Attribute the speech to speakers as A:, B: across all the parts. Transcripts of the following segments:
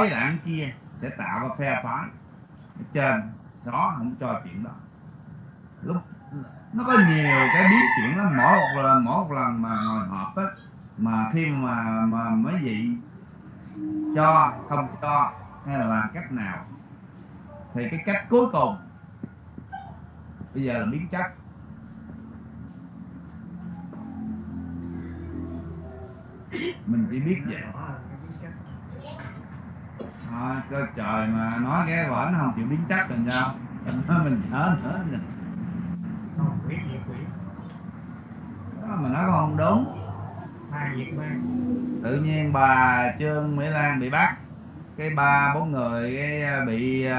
A: với đảng kia sẽ tạo ra phe phái. Ở trên xó không cho chuyện đó. Lúc nó có nhiều cái biến chuyện lắm. Mỗi một lần mỗi một lần mà ngồi họp á mà khi mà mà mấy vị cho không cho hay là làm cách nào thì cái cách cuối cùng bây giờ là biến chất. Mình chỉ biết vậy thôi cơ trời mà nói cái vở nó không chịu biến chất rồi sao? Mình thở nữa rồi.
B: không biết gì quỷ
A: đó mà nói không đúng. Tự nhiên bà trương mỹ lan bị bắt. Cái ba bốn người cái à, bị uh,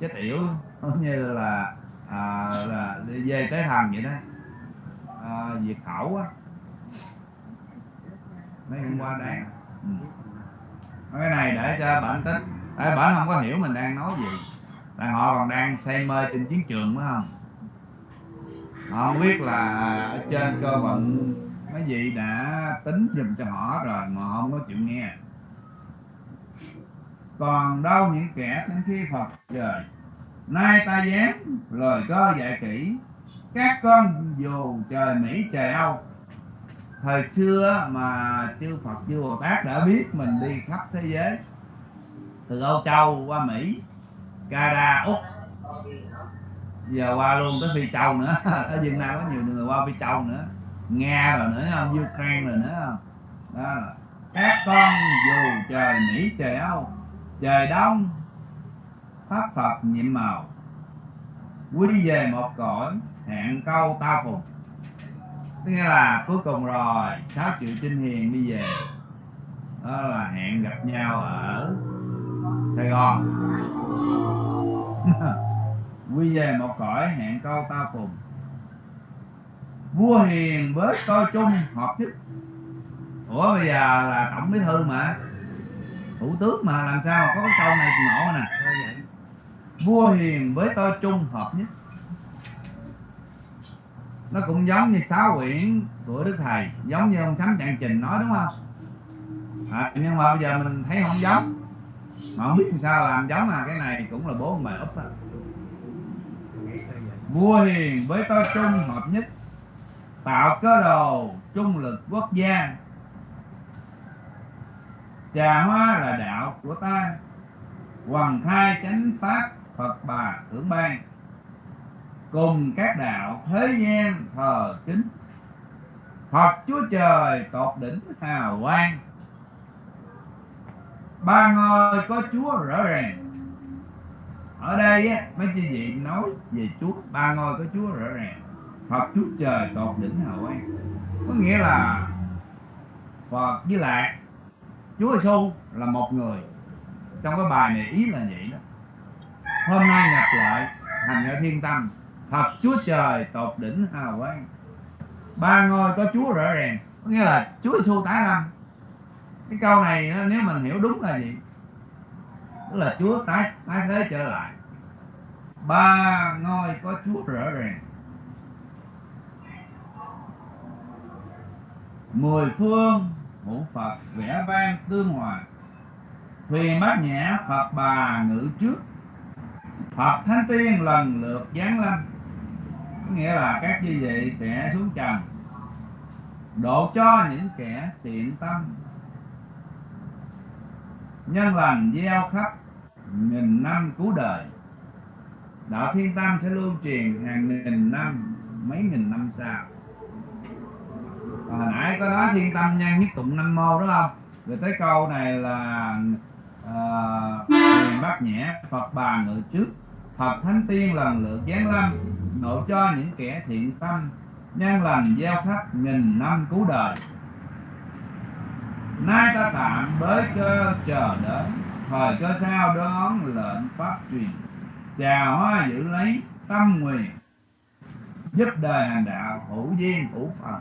A: chết yểu. Giống như là à, là về tới thần vậy đó. À, diệt khẩu á mấy hôm qua đáng. Ừ cái này để cho bản tích tại bản không có hiểu mình đang nói gì. Tại họ còn đang say mê trên chiến trường phải không? Họ không biết là ở trên cơ vận mấy vị đã tính dùm cho họ rồi mà họ không có chịu nghe. Còn đâu những kẻ đến khi Phật trời. Nay ta dám lời cơ dạy kỹ. Các con dù trời Mỹ, trời Âu thời xưa mà chư Phật, chư Bồ Tát đã biết mình đi khắp thế giới, từ Âu Châu qua Mỹ Canada Úc, giờ qua luôn tới Phi Châu nữa. Ở Việt Nam có nhiều người qua Phi Châu nữa, Nga rồi nữa không Ukraine rồi nữa. Không đó là các con dù trời Mỹ, trời Âu, trời đông, pháp Phật nhiệm màu, quy về một cõi hẹn câu ta phục tức nghĩa là cuối cùng rồi sáu triệu trinh hiền đi về. Đó là hẹn gặp nhau ở Sài Gòn. Quy về một cõi hẹn câu ta phùng vua hiền với coi chung hợp nhất ủa bây giờ là tổng bí thư mà. Thủ tướng mà làm sao? Có cái câu này ngộ nè. Vua hiền với tôi chung hợp nhất nó cũng giống như sáu quyển của đức thầy giống như ông thánh trạng trình nói đúng không? À, nhưng mà bây giờ mình thấy không giống. Mà không biết làm sao làm giống à cái này cũng là bố ông bà úp á. Vua hiền với tôi chung hợp nhất tạo cơ đồ trung lực quốc gia. Trà hoa là đạo của ta hoàng khai chánh pháp phật bà tưởng ban cùng các đạo thế gian thờ kính. Phật Chúa Trời tột đỉnh hào quang. Ba ngôi có Chúa rõ ràng. Ở đây á, mấy chị vị nói về Chúa, ba ngôi có Chúa rõ ràng. Phật Chúa Trời tột đỉnh hào quang. Có nghĩa là Phật với Lạc Chúa Giêsu là một người. Trong cái bài này ý là vậy đó. Hôm nay nhập lại thành ở thiên tâm thật Chúa Trời, tột đỉnh hào quang. Ba ngôi có Chúa rõ ràng, có nghĩa là Chúa Giêsu tái lâm. Cái câu này nếu mình hiểu đúng là gì? Tức là Chúa tái tái thế trở lại. Ba ngôi có Chúa rõ ràng. Mười phương ngũ Phật vẽ vang tương hòa. Thuyền bát nhã, Phật bà ngự trước. Phật thánh tiên lần lượt giáng lâm nghĩa là các như vậy sẽ xuống trần độ cho những kẻ thiện tâm. Nhân lành gieo khắp nghìn năm cứu đời đạo thiên tâm sẽ lưu truyền hàng nghìn năm mấy nghìn năm sau. Hồi nãy có nói thiên tâm nhân nhất tụng năm mô đúng không? Rồi tới câu này là uh, bát nhẹ phật bà ngự trước thập thánh tiên lần lượt giáng lâm, độ cho những kẻ thiện tâm nhân lành gieo khắp nghìn năm cứu đời. Nay ta tạm bới cơ chờ đợi, thời cơ sao đón lệnh pháp truyền. Chào hoa giữ lấy tâm nguyện, giúp đời hành đạo hữu duyên hữu phật.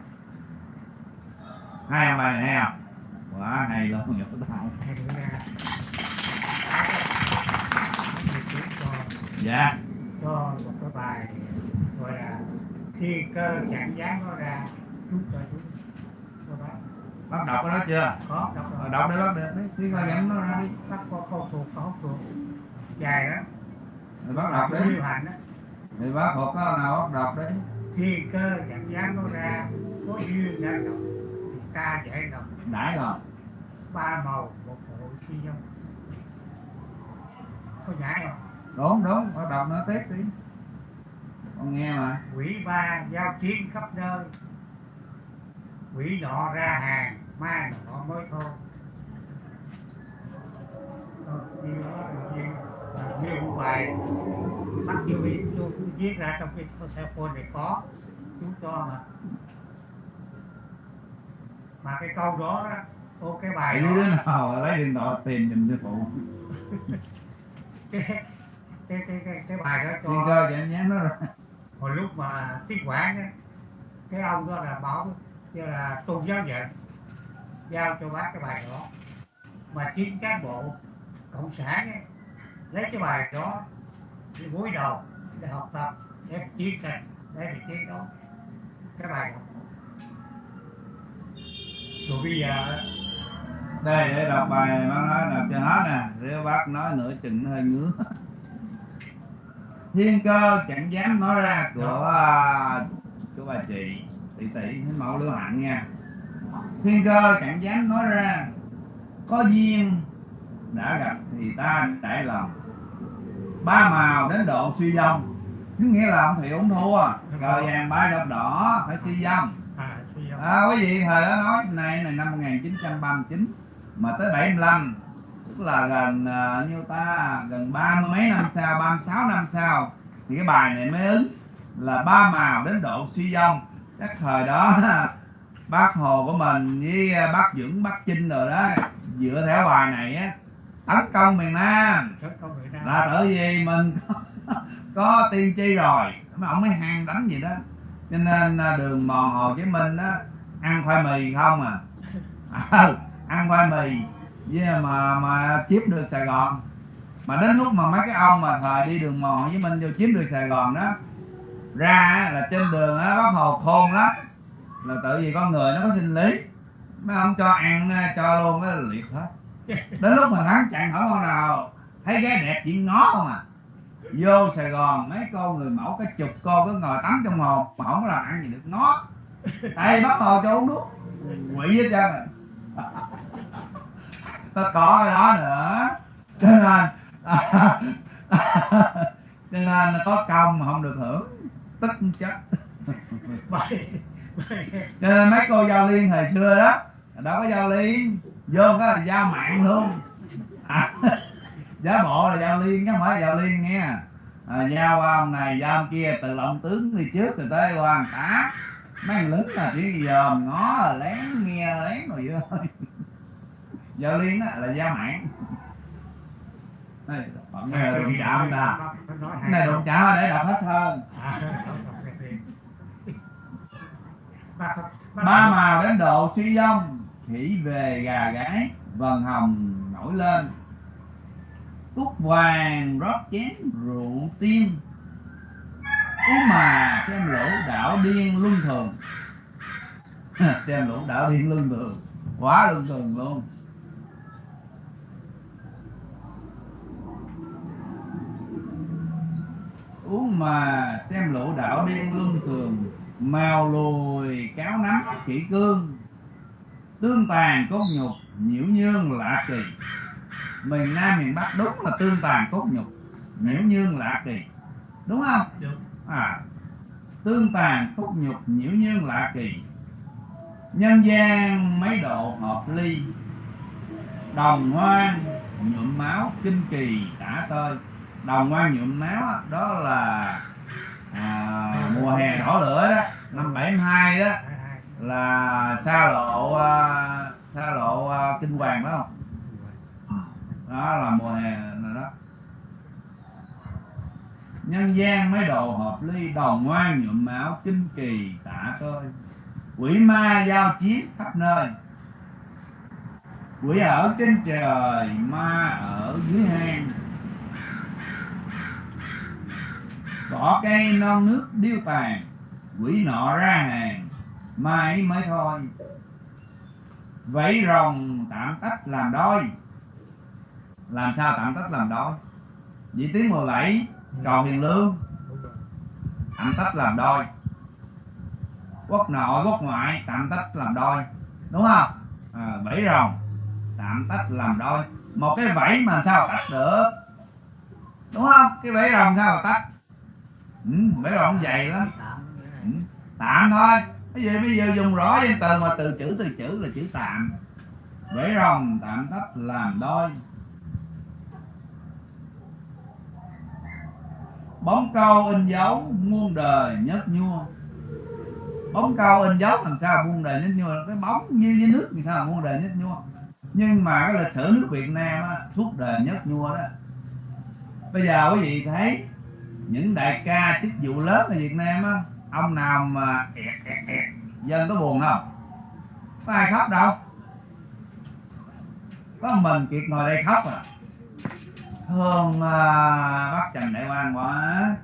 A: Hai ông bài này không quá hay luôn nhỏ tao dạ.
B: Cho một cái bài gọi là khi cơ trạng dáng nó ra chút cho chút. Cho bác
A: bắt đọc đó chưa?
B: Có đọc rồi.
A: Đọc để bắt được. Đấy coi dẫn nó ra đi.
B: Bắt có câu thuộc có thuộc. Dài đó
A: rồi bắt đọc
B: lưu hành đó
A: thì bác thuộc có nào bắt đọc đấy
B: thiên cơ chẳng dám nó ra có duyên ra đọc thì ta dễ đọc
A: đãi rồi.
B: Ba màu một bộ chi nhau có nhảy không
A: đúng đúng bắt đọc nó tiếp đi. Con nghe mà.
B: Quỷ ba giao chiến khắp nơi. Quỷ nọ ra hàng ma nọ mới thôi đó như một bài bắt như ý tôi viết ra trong cái cell phone này có. Chú cho mà. Mà cái câu đó đó ô cái bài
A: Tại
B: đó
A: đứa nào lấy điện thoại tìm giùm sư phụ
B: cái cái cái cái, bài đó cho
A: Thiên cơ chạm nhán nó ra
B: hồi lúc mà tiếp quản á cái ông đó là bảo như là tôn giáo nhận giao cho bác cái bài đó. Mà chính cán bộ cộng sản ấy, lấy cái bài đó đi gối đầu để học tập để chiến tranh để bị chiến đấu cái bài đó. Rồi bây giờ
A: đây để đọc bài bác nói đọc cho hết nè nếu bác nói nửa chừng hơi ngứa thiên cơ chẳng dám nói ra của à, của bà chị. Tỷ tỷ thánh mẫu lưu hạnh nha. Thiên cơ chẳng dám nói ra. Có duyên đã gặp thì ta trải lòng. Ba màu đến độ suy dông có nghĩa là ông thị ông thua. Cờ vàng ba dọc đỏ phải suy dông
B: à
A: À, quý vị thời đó nói này này năm 1939 mà tới 75 tức là gần uh, nhiêu ta? Gần ba mươi mấy năm sau 36 năm sau thì cái bài này mới ứng là ba màu đến độ suy vong. Chắc thời đó bác hồ của mình với à, bác dưỡng bác chinh rồi đó dựa theo bài này á tấn công miền nam. Là bởi vì mình có, có tiên tri rồi mà ông mới hàng đánh gì đó. Cho nên à, đường mòn hồ chí minh đó ăn khoai mì không à, à? Ăn khoai mì với mà mà chiếm được sài gòn. Mà đến lúc mà mấy cái ông mà thời đi đường mòn với mình minh vô chiếm được sài gòn đó, ra là trên đường á, bác hồ khôn lắm. Là tự vì con người nó có sinh lý. Mấy ông cho ăn, cho luôn cái liệt hết. Đến lúc mà thắng chặn hỏi con nào, thấy gái đẹp chỉ ngó không à. Vô sài gòn, mấy cô người mẫu cái chục cô cứ ngồi tắm trong hồ, mà không có làm ăn gì được, ngó. Đây bắt hồ cho uống nước. Quỷ hết trơn à ta có cái đó nữa. Cho nên cho nên là có công mà không được hưởng. Tức chết.
B: Bài
A: cho nên mấy cô giao liên thời xưa đó đâu có giao liên vô cái là giao mạng luôn. À, giá bộ là giao liên chứ không phải giao liên nghe. À, giao ông này giao ông kia từ lộng tướng đi trước rồi tới quan tá mấy thằng lính là chỉ dòm ngó là lén nghe lén rồi vậy thôi giao liên á, là gia mạng đây bọn đụng chạm ta cái này đụng chạm để đọc hết hơn.
B: Ba
A: màu đến độ suy vong khỉ về, gà gái vần hồng nổi lên. Cúc vàng, rót chén rượu tim. Cú mà xem lũ đảo điên luân thường. Xem lũ đảo điên luân thường. Quá luân thường luôn. Uống mà xem lũ đảo điên luân thường màu lùi cáo nắm kỹ cương. Tương tàn cốt nhục nhiễu nhương lạ kỳ. Miền nam miền bắc đúng là tương tàn cốt nhục nhiễu nhương lạ kỳ. Đúng không?
B: Đúng.
A: à tương tàn cốt nhục nhiễu nhương lạ kỳ. Nhân gian mấy độ hợp ly đồng hoan nhuộm máu kinh kỳ tả tơi đồng quan nhuộm máu đó là à, mùa hè đỏ lửa đó năm 72 đó là xa lộ à, xa lộ à, kinh hoàng phải không? Đó là mùa hè này đó. Nhân gian mấy đồ hợp ly đồng ngoan nhuộm máu kinh kỳ tạ tơi quỷ ma giao chiến khắp nơi. Quỷ ở trên trời ma ở dưới hang. Cỏ cây non nước điêu tàn quỷ nọ ra hàng mai mới thôi. Vẫy rồng tạm tách làm đôi. Làm sao tạm tách làm đôi? Vị tiếng mười bảy cầu hiền lương. Tạm tách làm đôi. Quốc nội quốc ngoại tạm tách làm đôi. Đúng không? À, vẫy rồng tạm tách làm đôi. Một cái vẫy mà sao tách được? Đúng không? Cái vẫy rồng sao mà tách? Ừ, vẫy rồng dày lắm. ừ, tạm thôi. Cái gì bây giờ dùng rõ danh từ mà từ chữ từ chữ là chữ tạm. Vẫy rồng tạm tách làm đôi. Bóng câu in dấu muôn đời nhất nhua. Bóng câu in dấu làm sao muôn đời nhất nhua? Cái bóng như với nước thì sao muôn đời nhất nhua? Nhưng mà cái lịch sử nước Việt Nam á, suốt đời nhất nhua đó. Bây giờ quý vị thấy những đại ca chức vụ lớn ở Việt Nam á ông nào mà ẹt ẹt ẹt dân có buồn không? Có ai khóc đâu? Có mình kiệt ngồi đây khóc à? Thương à, bác Trần Đại Quang quá.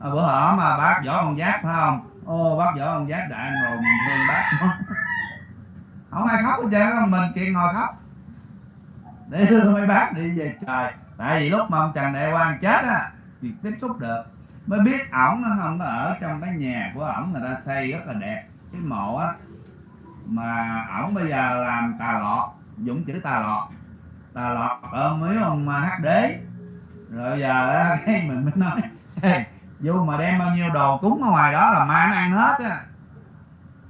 A: À, bữa hổm mà bác võ con giáp phải không? Ô bác võ con giáp đại rồi mình thương bác. Không ai khóc hết trơn á, mình kiệt ngồi khóc. Để đưa mấy bác đi về trời. Tại vì lúc mà ông Trần Đại Quang chết á thì tiếp xúc được. Mới biết ổng nó không có ở trong cái nhà của ổng người ta xây rất là đẹp. Cái mộ á mà ổng bây giờ làm tà lọt dũng chữ tà lọt. Tà lọt ở mấy ông à, hát đế. Rồi giờ á, cái mình mới nói vô mà đem bao nhiêu đồ cúng ở ngoài đó là ma nó ăn hết á.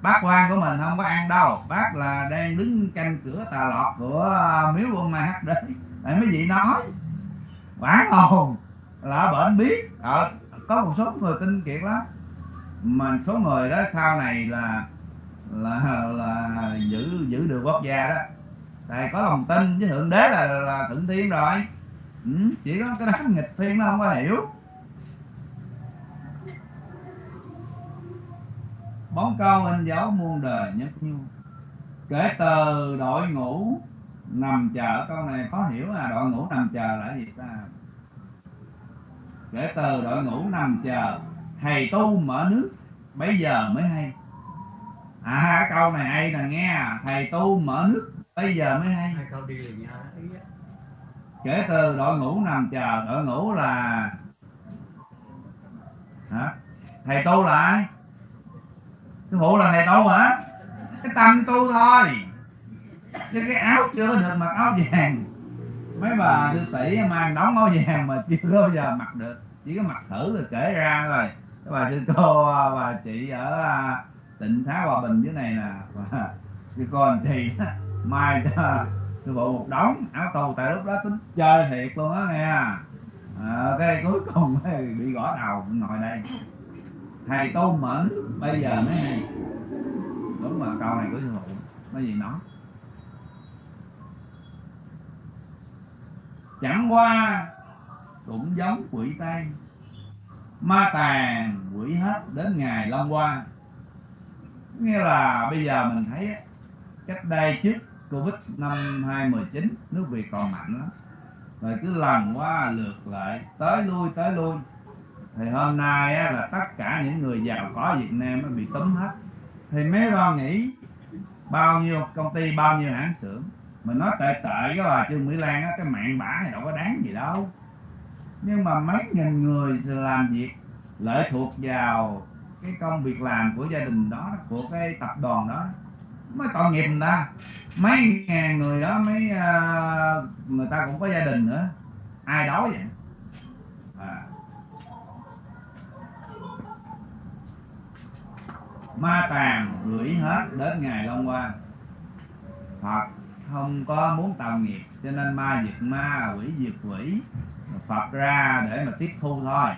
A: Bác quan của mình không có ăn đâu. Bác là đang đứng canh cửa tà lọt của à, miếu quân ma hát đế. Tại mấy vị nói quả hồn là bệnh biết. Ờ, có một số người tin kiệt lắm. Mà số người đó sau này là là là giữ giữ được quốc gia đó. Tại có lòng tin với thượng đế là là thượng thiên rồi. Ừ, chỉ có cái đám nghịch thiên nó không có hiểu. Bóng cao anh giáo muôn đời nhất nhu. Kể từ đội ngũ nằm chờ câu này khó hiểu là đội ngũ nằm chờ là gì ta? Kể từ đội ngũ nằm chờ. Thầy tu mở nước. Bây giờ mới hay. À câu này hay nè nghe. Thầy tu mở nước. Bây giờ mới hay. Kể từ đội ngũ nằm chờ. Đội ngũ là hả? Thầy tu là ai? Sư phụ là thầy tu hả? Cái tâm tu thôi. Chứ cái áo chưa được mặc áo vàng mấy bà sư tỷ mang đóng áo vàng mà chưa có bao giờ mặc được. Chỉ có mặc thử rồi kể ra thôi. Các bà sư cô bà chị ở à, tỉnh Thái hòa bình dưới này nè. Sư cô anh chị mai cho sư phụ một đống áo tù tại lúc đó tính chơi thiệt luôn á nghe. À, cái cuối cùng bị gõ đầu ngồi đây. Thầy tu mẫn bây giờ mới đúng mà câu này của sư phụ nói gì nói chẳng qua cũng giống quỷ tây ma tàn quỷ hết đến ngày long qua. Nghĩa là bây giờ mình thấy cách đây trước covid năm 2019 nước việt còn mạnh lắm. Rồi cứ lần qua lượt lại tới lui tới lui. Thì hôm nay á, là tất cả những người giàu có Việt Nam nó bị túm hết. Thì mấy lo nghĩ bao nhiêu công ty bao nhiêu hãng xưởng mình nói tệ tệ cái bà Trương Mỹ Lan á cái mạng bả thì đâu có đáng gì đâu. Nhưng mà mấy nghìn người làm việc lệ thuộc vào cái công việc làm của gia đình đó của cái tập đoàn đó. Mới tội nghiệp người ta. Mấy ngàn người đó mấy uh, người ta cũng có gia đình nữa. Ai đói vậy? À. ma tàn gửi hết đến ngày long qua. Phật không có muốn tạo nghiệp cho nên ma diệt ma quỷ diệt quỷ. Phật ra để mà tiếp thu thôi.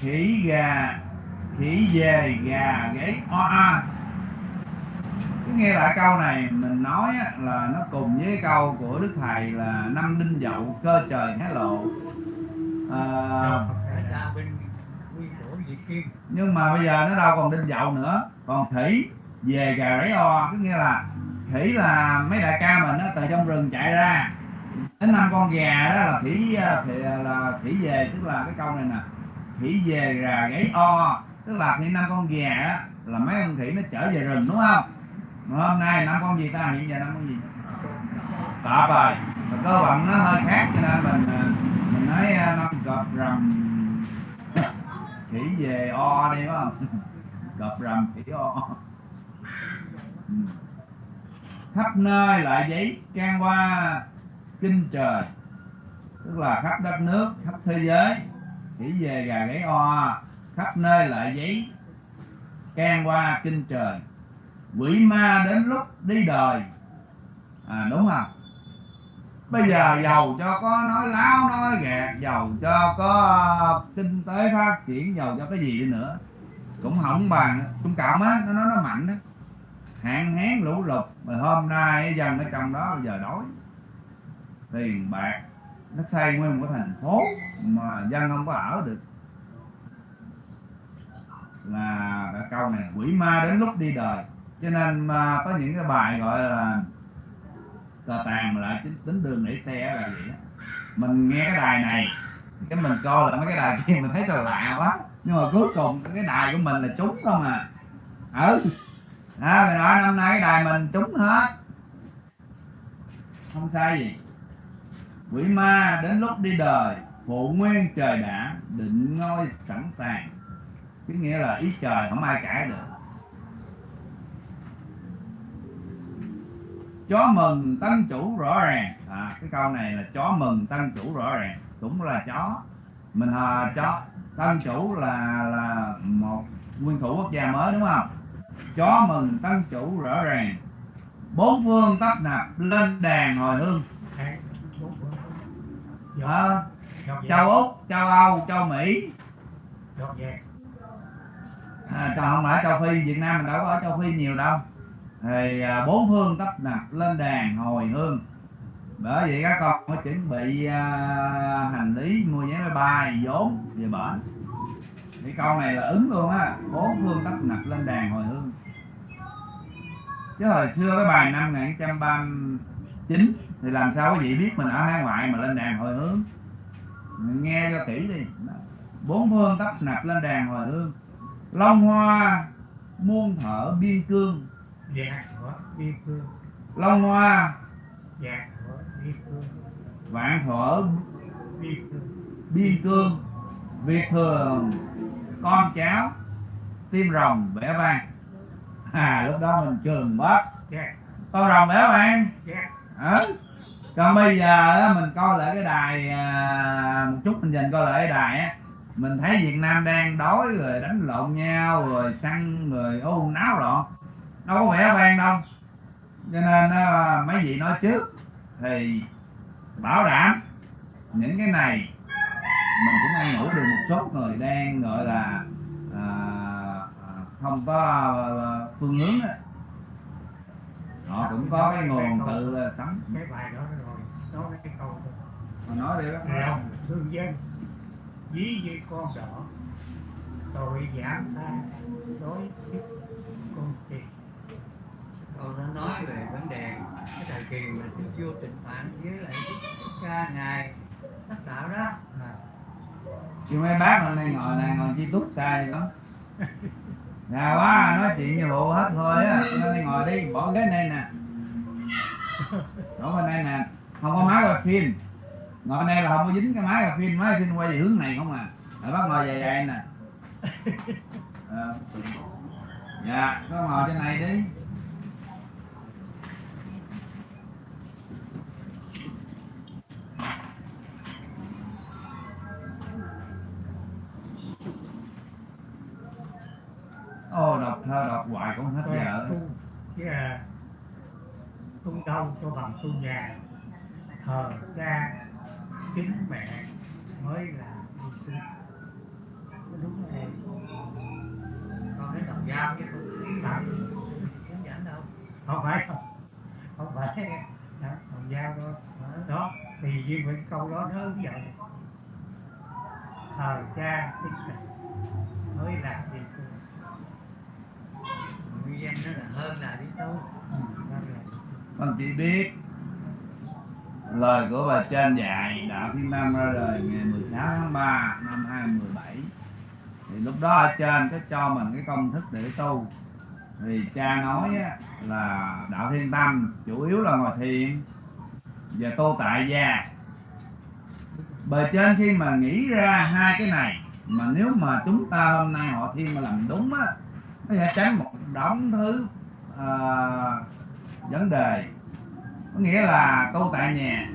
A: Khỉ gà khỉ về gà gáy o a. Cứ nghe lại câu này mình nói là nó cùng với câu của đức thầy là năm đinh dậu cơ trời hé lộ. À, nhưng mà bây giờ nó đâu còn đinh dậu nữa còn khỉ về gà gáy o, có nghĩa là khỉ là mấy đại ca mình á, từ trong rừng chạy ra. Đến năm con gà đó là khỉ à, thì à, là khỉ về, tức là cái câu này nè khỉ về gà gáy o. Tức là khi năm con gà á, là mấy con khỉ nó trở về rừng, đúng không? Mà hôm nay năm con gì ta? Hiện giờ năm con gì? Tạp rồi mà cơ bản nó hơi khác, cho nên mình à, mình nói năm gặp rầm khỉ về o đi phải không? Gặp rầm khỉ o. Ừ. khắp nơi lại giấy can qua kinh trời. Tức là khắp đất nước, khắp thế giới. Chỉ về gà gáy o, khắp nơi lại giấy can qua kinh trời. Quỷ ma đến lúc đi đời. À đúng không? Bây giờ giàu cho có nói láo, nói gạt giàu cho có kinh tế phát triển, giàu cho cái gì nữa. Cũng không bằng trung cảm á, nó nó mạnh đó hạn hán lũ lụt mà hôm nay dân ở trong đó bây giờ đói. Tiền bạc nó xây nguyên một cái thành phố mà dân không có ở được. Là cái câu này quỷ ma đến lúc đi đời. Cho nên mà có những cái bài gọi là cờ tàn mà lại tính, tính đường để xe là vậy đó. mình nghe cái đài này cái mình coi là mấy cái đài kia mình thấy thật lạ quá. Nhưng mà cuối cùng cái đài của mình là trúng không à. Ừ à, mình nói năm nay cái đài mình trúng hết. Không sai gì. Quỷ ma đến lúc đi đời phụ nguyên trời đã định ngôi sẵn sàng. Cái nghĩa là ý trời không ai cãi được. Chó mừng tân chủ rõ ràng. À, cái câu này là chó mừng tân chủ rõ ràng. Cũng là chó. Mình hờ chó. Tân chủ là là một nguyên thủ quốc gia mới đúng không? Chó mừng tân chủ rõ ràng. Bốn phương tấp nập lên đàn hồi hương. À, châu úc châu âu châu mỹ. À, còn không phải châu phi việt nam mình đâu có ở châu phi nhiều đâu. Thì à, bốn phương tấp nập lên đàn hồi hương. Bởi vậy các con phải chuẩn bị à, hành lý mua vé máy bay vốn về bển cái câu này là ứng luôn á. Bốn phương tấp nập lên đàn hồi hương. Chứ hồi xưa cái bài năm 1939 thì làm sao quý vị biết mình ở hải ngoại mà lên đàn hồi hướng mình nghe cho kỹ đi. Bốn phương tấp nập lên đàn hồi hương. Long hoa muôn thở biên cương.
B: Dạ biên cương.
A: long hoa.
B: Dạ biên cương.
A: vạn thuở
B: Biên cương.
A: biên cương. Việt thường con cháu tim rồng bẻ vàng. À lúc đó mình trường bớt con rồng bẻ
B: vàng.
A: À. còn bây giờ mình coi lại cái đài à, một chút mình dành coi lại cái đài á, mình thấy Việt Nam đang đói rồi đánh lộn nhau, rồi săn, rồi ô, náo loạn. Đâu có vẻ vang đâu. Cho nên mấy vị nói trước thì bảo đảm những cái này mình cũng ăn ngủ được một số người đang gọi là à, à, không có à, phương hướng á họ cũng có cái nguồn tự sống
B: Cái bài đó rồi. Nói cái câu đó.
A: mà nói đi bác
B: lòng thương dân ví như con đỏ tội giảm tha đối với con tiền
C: Tôi đã nói về vấn đề cái thời kỳ mà Đức vua Tịnh Phạn với lại Đức cha ngài tác tạo đó
B: à,
A: chứ mấy bác hôm nay ngồi này ngồi chi túc sai đó. Gà quá, nói chuyện như bộ hết thôi á. Nên đi ngồi đi, bỏ ghế này nè. Đổ bên đây nè. Không có máy quay phim. Ngồi đây là không có dính cái máy quay phim, Máy phim quay về hướng này không à. Rồi bác ngồi dài dài nè. Ờ. Dạ có ngồi trên này đi. Thơ đọc hoài cũng hết giờ.
B: Tu chứ là tu đâu cho bằng tu nhà. Thờ cha kính mẹ mới là tu sư đúng rồi.
C: Con cái đồng dao chứ không
B: làm
C: hướng dẫn đâu?
B: Không phải không không phải. Đó, đồng giao đó đó thì riêng với cái câu đó nó hướng dẫn. Thờ cha kính mẹ mới là tu
C: nguyên nhân nó là hơn là đi tu
B: đó là
A: Con chỉ biết lời của bà trên dạy đạo Thiên Nam ra đời ngày 16 tháng 3 năm 2017 thì lúc đó ở trên có cho mình cái công thức để tu. Thì cha nói á, là đạo thiên tâm chủ yếu là ngồi thiền và tu tại gia. Bề trên khi mà nghĩ ra hai cái này mà nếu mà chúng ta hôm nay họ thiên mà làm đúng á nó sẽ tránh một đống thứ à, vấn đề. Có nghĩa là tu tại nhà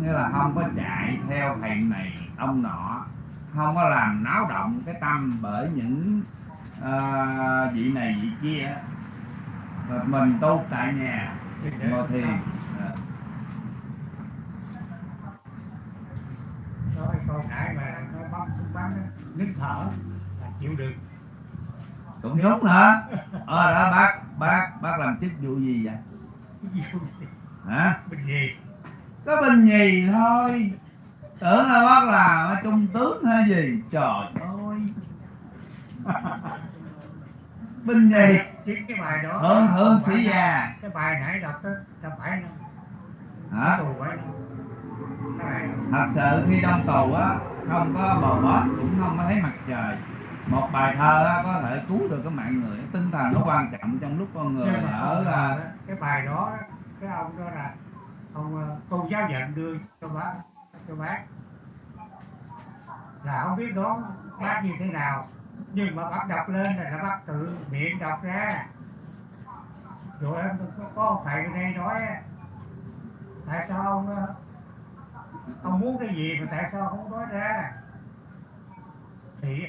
A: nghĩa là không có chạy theo thầy này ông nọ. Không có làm náo động cái tâm bởi những à, vị này vị kia. Rồi mình tu tại nhà ngồi thiền
B: nói câu nãy mà nó bấm bấm nín thở là chịu được
A: cũng đúng nữa ờ đó bác bác bác làm chức vụ gì vậy? Hả?
B: Bình gì?
A: Có bình nhì thôi. Tưởng là bác làm ở trung tướng hay gì? Trời ơi. Bình nhì
B: chính cái bài đó.
A: Thượng thượng sĩ
B: là-
A: già.
B: cái bài nãy đọc đó là phải năm
A: hả?
B: Tù phải
A: thật sự khi trong tù á không có bờ bết cũng không có thấy mặt trời một bài thơ á, có thể cứu được cái mạng người. Tinh thần nó quan trọng trong lúc con người ở là
B: cái bài đó cái ông đó là ông ờ, cô giáo nhận đưa cho bác cho bác. Là không biết đó bác như thế nào nhưng mà bác đọc lên là bác tự miệng đọc ra. Rồi em có, có thầy đây nói tại sao ông ờ, ông muốn cái gì mà tại sao không nói ra? Thì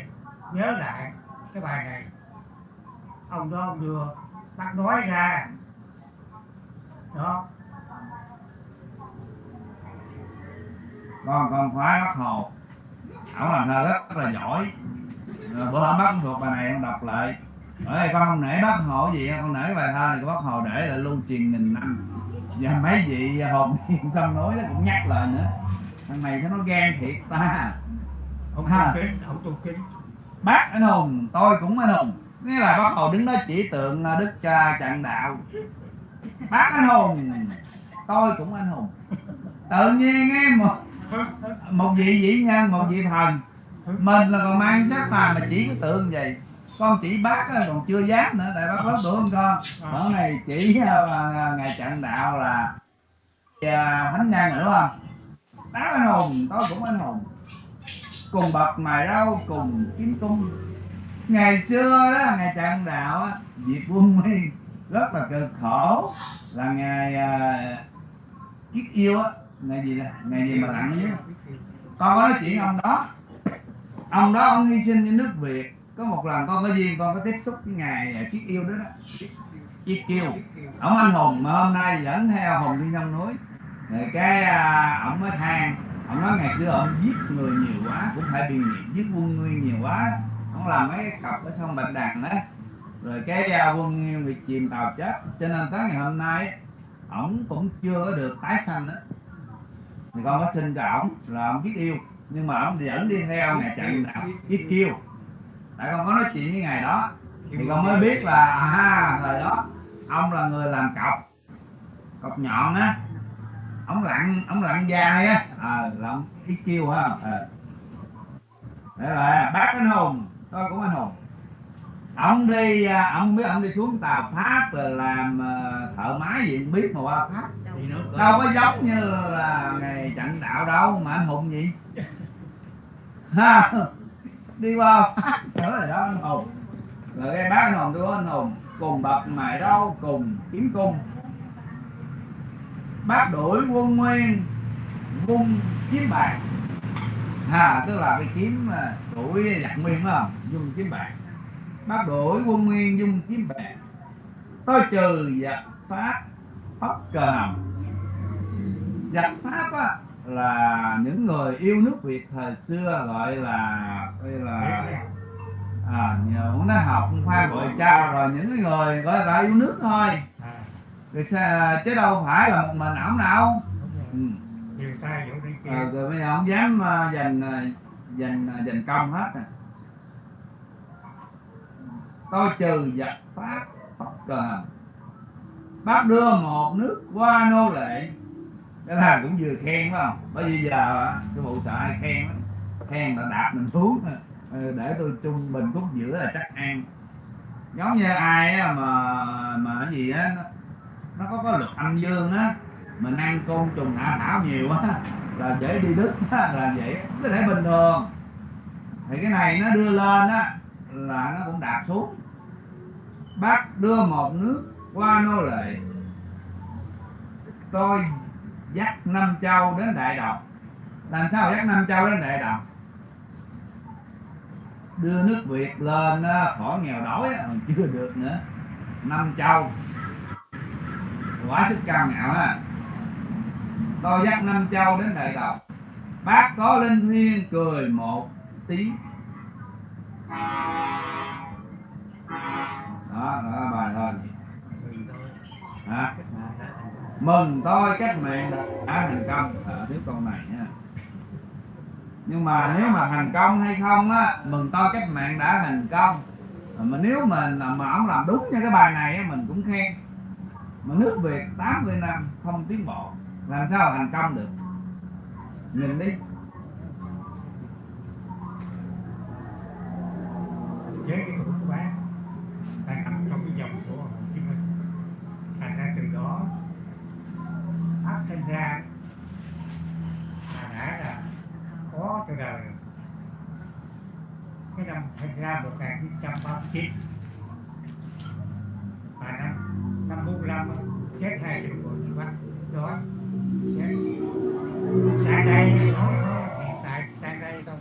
B: nhớ lại cái bài này. Ông đó ông đưa bác nói ra. Đó.
A: Con con khoái bác hồ. Ổng làm thơ rất là giỏi. Bữa hôm bác thuộc bài này con đọc lại. Ở con không nể bác hồ gì con nể bài thơ này của bác hồ để lại lưu truyền nghìn năm. Và mấy vị hồn nhiên sông núi nó cũng nhắc lại nữa. Thằng này nó gan thiệt ta.
B: Ông
A: Ha.
B: tu kính ông tu kính
A: bác anh hùng tôi cũng anh hùng. Nghĩa là bắt đầu đứng đó chỉ tượng à, đức cha Chặn đạo. Bác anh hùng tôi cũng anh hùng. Tự nhiên ấy một một vị vĩ nhân một vị thần. Mình là còn mang sắc mà mà chỉ cái tượng vậy. Con chỉ bác còn chưa dám nữa tại bác lớn tuổi hơn con. Bữa này chỉ uh, ngày trận đạo là à, thánh nhân nữa không? Bác anh hùng tôi cũng anh hùng cùng bậc mài rau cùng kiếm cung ngày xưa đó ngày trần đạo á diệt quân mi rất là cực khổ. Là ngày uh, kiết yêu á ngày gì đó ngày gì mà tặng nhé. Con có nói chuyện ông đó. Ông đó ông hy sinh cho nước việt. Có một lần con có duyên con có tiếp xúc với ngài chiếc à, yêu đó đó. Chiếc yêu ông anh hùng mà hôm nay dẫn theo hùng đi trong núi. Rồi cái ổng ông mới than ông nói ngày xưa ông giết người nhiều quá cũng phải bị nghiệp giết quân nguyên nhiều quá. Ông làm mấy cặp cọc ở sông bạch đằng đó rồi cái à, quân nguyên bị chìm tàu chết. Cho nên tới ngày hôm nay ổng cũng chưa có được tái sanh đó thì con có xin cho ổng là ông biết yêu nhưng mà ông vẫn đi theo ngày trận đạo biết kêu tại con có nói chuyện với ngày đó thì con mới biết là à thời đó ông là người làm cọc cọc nhọn á ông lặn ông lặn dài á. Ờ là ông ít kêu ha ờ. Để là bác anh hùng tôi cũng anh hùng. Ông đi à, ông biết ông đi xuống tàu pháp rồi làm ờ, thợ máy gì biết mà qua pháp. Đâu có giống như là ngày trận đạo đâu mà anh hùng gì. Ha đi qua pháp. Nữa rồi đó anh hùng. Rồi cái bác anh hùng tôi anh hùng. Cùng bậc mài rau cùng kiếm cung bác đuổi quân nguyên vung kiếm bạc ha, tức là cái kiếm à, đuổi giặc nguyên phải không? Dùng kiếm bạc bác đuổi quân nguyên dung kiếm bạc tôi trừ giặc pháp pháp cờ hồng giặc pháp á, là những người yêu nước việt thời xưa, gọi là gọi là à nhờ cũng đã học khoa gọi trao rồi những người gọi là yêu nước thôi chứ đâu phải là một mình ổng đâu. Ừ. à, rồi bây giờ không dám dành à, dành à, dành công hết à. tôi trừ giặc pháp pháp cờ bác đưa một nước qua nô lệ. Cái là cũng vừa khen phải không? Bởi vì giờ cái vụ sợ ai khen khen là đạp mình xuống để tôi trung bình khúc giữa là chắc ăn. Giống như ai mà mà cái gì á nó, có có luật âm dương á. Mình ăn côn trùng hạ thảo nhiều á là dễ đi đứt á, là vậy có thể bình thường. Thì cái này nó đưa lên á là nó cũng đạp xuống. Bác đưa một nước qua nô lệ. Tôi dắt năm châu đến đại đồng làm sao dắt năm châu đến đại đồng đưa nước việt lên khỏi nghèo đói còn chưa được nữa. Năm châu quá sức cao ngạo ha, tôi dắt năm châu đến đại đầu, bác có linh thiên cười một tiếng. Đó đó bài thôi. Hả? Mừng tôi cách mạng đã thành công. À, tiếp câu này nha. Nhưng mà nếu mà thành công hay không á mừng tôi cách mạng đã thành công. Mà nếu mà mà ông làm đúng như cái bài này á mình cũng khen mà nước việt 80 năm không tiến bộ. Làm sao thành công được? Nhìn đi.
B: Chế cái tuổi của bác đang nằm trong cái dòng của Hồ Chí Minh. Thành ra từ đó phát sinh ra là đã là có từ đời. Cái năm sinh ra 1939 và năm năm 45 á, chết hai triệu người bắt đó chết sang đây nói nói hiện tại sang đây thôi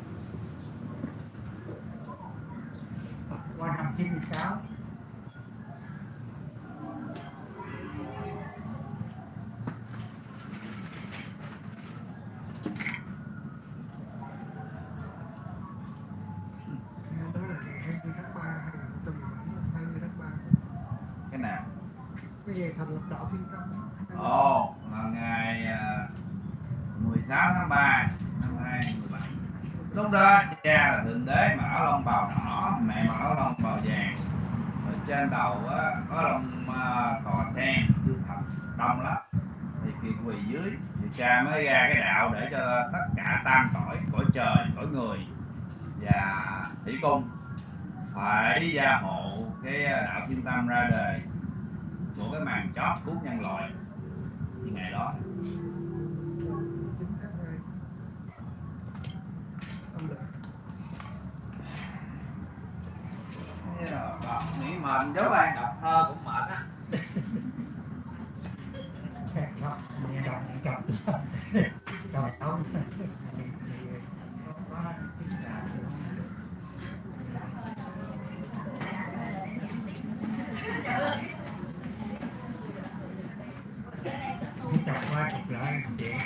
B: qua năm 96
D: đó là ngày 20 tháng 3 2017 20 tháng 3
A: cái nào
D: cái ngày thành lập đạo Thiên Tâm
A: ồ là ngày à, 16 tháng 3 năm 2017 lúc đó cha là thượng đế mà áo lông bào đỏ mẹ mặc áo lông bào vàng rồi trên đầu á, có lông à, cò sen chưa thật đông lắm thì kiệt quỳ dưới thì cha mới ra cái đạo để cho tất cả tam cõi cõi trời cõi người và thủy cung phải gia hộ cái đạo thiên tâm ra đời của cái màn chót cứu nhân loại ngày đó.
D: 9 tháng 2 âm lịch
A: đọc nghĩ mệt dấu ban đọc thơ cũng mệt á
B: nghe đọc chọc rồi qua chụp lại chuyện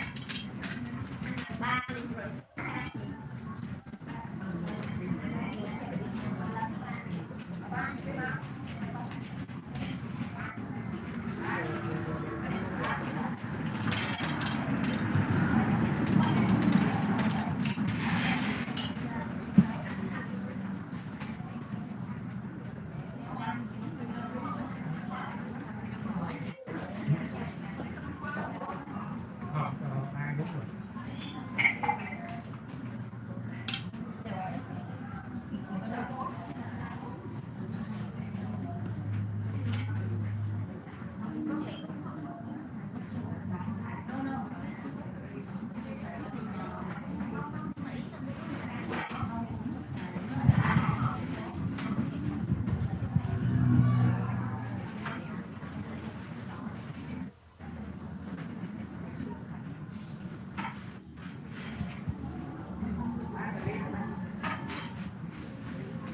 B: không không ai đúng rồi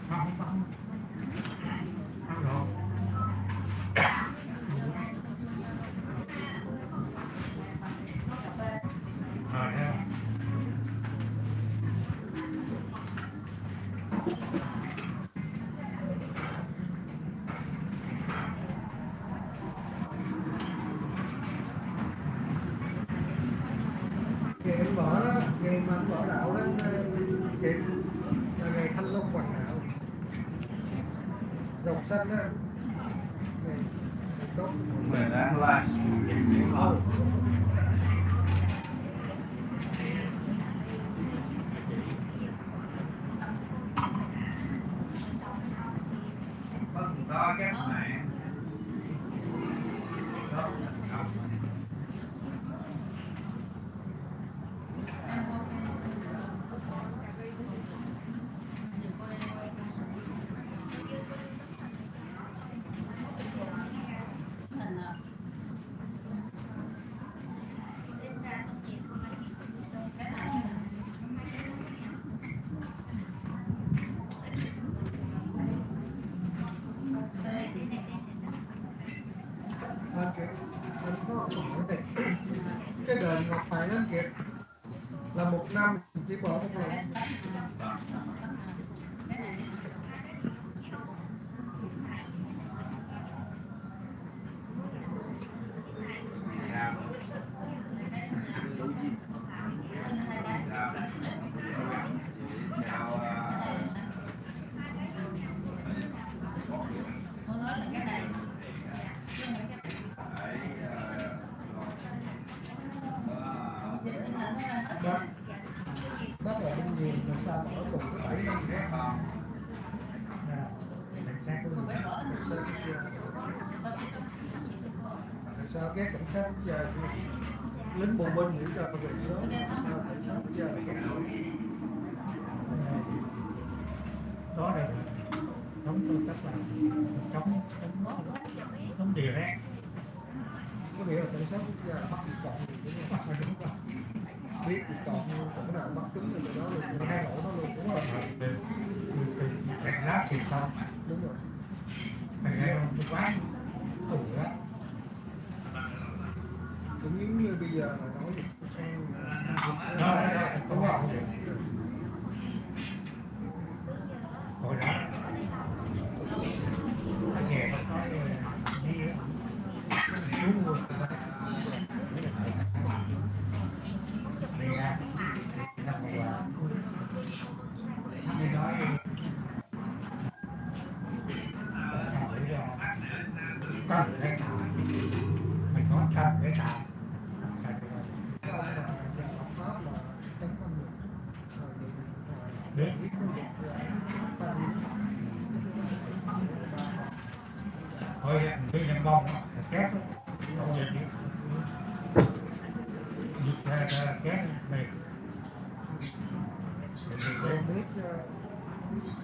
B: không không không rồi rồi ha
D: ngày anh mở đó ngày mà mở đạo đó chị là ngày thanh long hoàng đạo. Rồng xanh đó. Ngày đốt
A: đáng like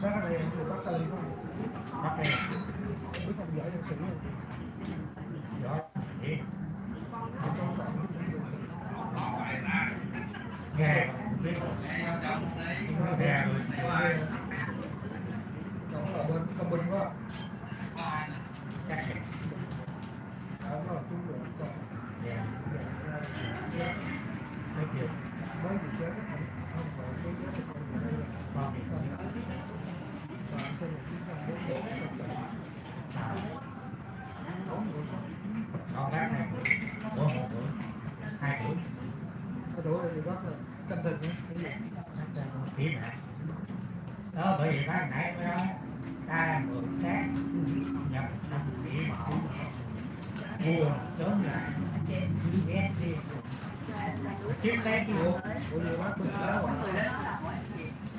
D: bác
B: này
D: đây người bác tên không?
B: bắt đây
D: biết không giỏi được sự không?
B: đó
D: Không có
B: nghe biết nghe rồi
D: bên công binh quá Đó là trung chết không không phải cái chết thì không phải đây là
B: con thì
D: không và xem một cái trăm bốn bốn
B: sao
D: bốn người có
B: này một tuổi hai tuổi
D: này thì bác là canh thịt nhé. Cái gì?
B: Kỹ mẹ đó bởi vì bác nãy mới nói ta mượn xác nhập năm kỹ mẫu mua sớm lại. Ghét đi. Chiếm lấy cái vô
D: của gì bác? Cũng đá quả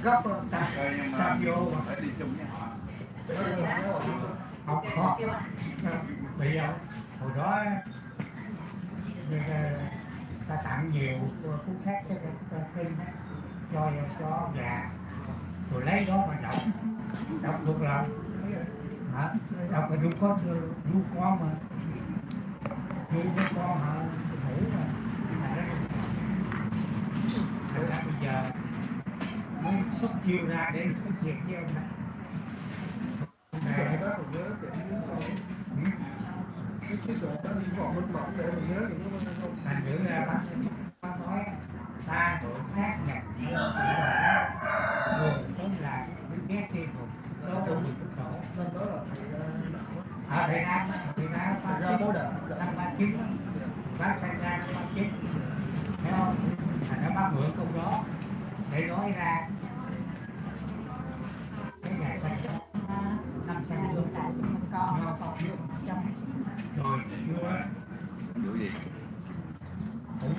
D: gấp rồi
B: ta ta vô.
A: Phải đi chung với họ.
B: học khó bây giờ hồi đó ờ, ta, tặng nhiều ờ, cuốn sách cho cho kinh cho cho gà. Rồi lấy đó mà đọc đọc được rồi hả? Đọc là đúng có đúng con mà. Đúng với con hả ngủ mà. Ra thành ra bây giờ mới xuất chiêu ra để nói chuyện với ông này
D: cái bác còn nhớ chuyện những con
B: Ừ.
D: cái cái sổ đó để mình nhớ những cái không
B: thành thử ra bác bác nói ta đổi khác nhập chỉ là người sớm là ghét một số của mình sổ
D: nên đó là
B: ở Việt Nam Việt Nam
D: ra bố đỡ
B: năm ba chín bác sang ra năm ba chín thấy không thành ra bác mượn câu đó để nói ra rồi chưa
A: Vụ gì?
B: cũng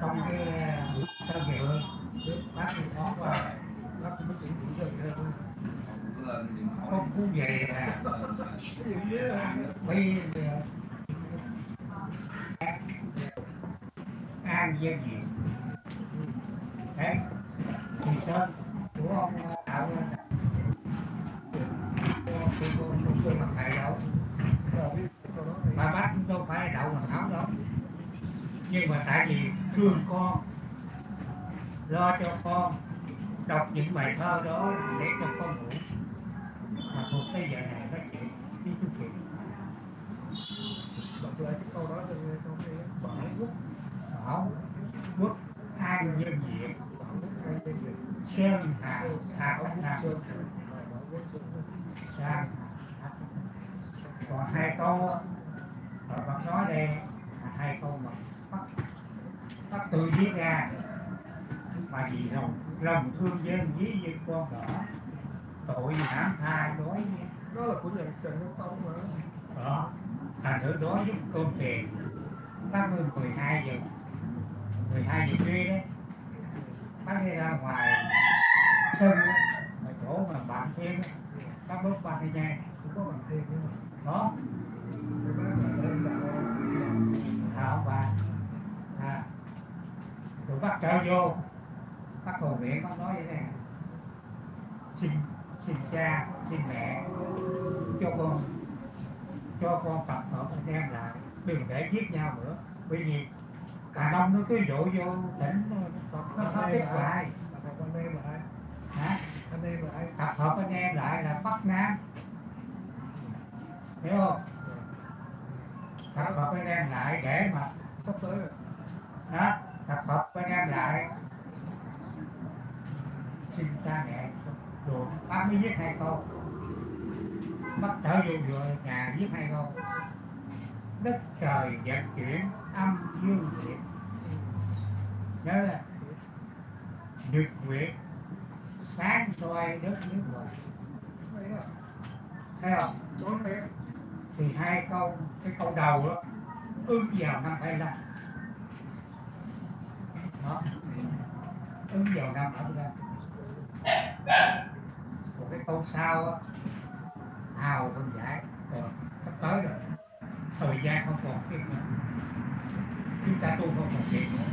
B: trong cái buổi sơ bác có
D: bác cũng thôi
A: Không
B: cũng về là bây giờ an dân diện đấy thì sơn của ông tạo ra tôi tôi đâu
D: giờ biết câu đó thì
B: mà bác chúng tôi phải đậu mà tháo đó. Nhưng mà tại vì thương con lo cho con đọc những bài thơ đó để cho con ngủ. Mà thuộc cái giờ này nói chuyện đi chút chuyện
D: đọc lại cái câu đó cho nghe không nghe.
B: Bảo quốc. An dân diện
D: cái
B: sơn hà hà ốc nam.
D: Sơn
B: sang còn hai câu á, vẫn nói đây là hai câu mà bắt bắt tự viết ra mà vì lòng lòng thương dân với dân con đỏ tội hãm tha đối với
D: đó là của nhà Trần Nhân Tông mà
B: đó thành thử đối với cơm tiền bác mười 12 giờ 12 giờ khuya đấy bác đi ra ngoài sân ở chỗ mà bạn thêm á, bác bước ba cái nhang
D: cũng có bằng thêm nữa.
B: Đó. Thảo và à, rồi bác trở vô. Bác cầu nguyện bác nói vậy này. Xin xin cha xin mẹ cho con cho con tập hợp anh em lại. Đừng để giết nhau nữa. Bởi vì cả đông nó cứ dụ vô tỉnh nó có kết quả. Hả
D: anh em lại
B: tập hợp anh em lại là bắc nam hiểu không? Tập hợp anh em lại để mà
D: sắp tới rồi.
B: Đó, tập hợp anh em lại. Xin cha mẹ rồi bác mới giết hai câu bắt trở vô vừa nhà giết hai câu đất trời vận chuyển âm dương diệt nhớ là nhật nguyệt sáng soi đất nước ngoài thấy không? Thì hai câu cái câu đầu đó ứng vào năm 25 đó. Ứng vào năm 25 còn cái câu sau á, hào không giải còn ờ, sắp tới rồi. Thời gian không còn kịp nữa. Chúng ta tu không còn kịp nữa.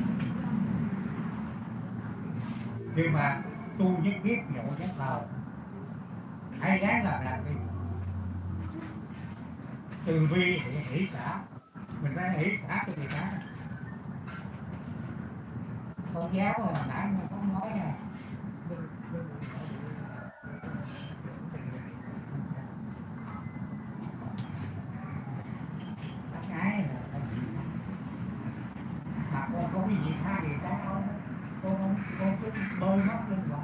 B: Nhưng mà tu nhất thiết nhổ nhất thờ. Hãy ráng làm làm đi từ bi thì hỷ xã. Mình phải hỷ xã cho người ta. Con giáo là nãy mà không nói nè
D: Đừng-
B: là mà con có cái gì khác gì con không con không con cứ bơi mất lên rồi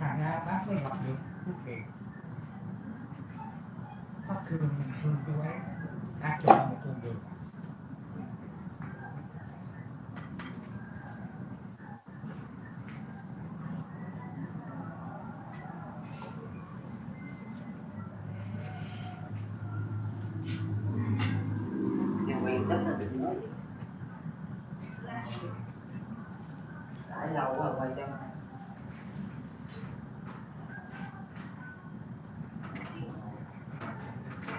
B: thành ra bác mới gặp được. Phúc kiệt bác thương thương ấy đã chọn một con đường
E: tức là đừng nói đã lâu quá quay cho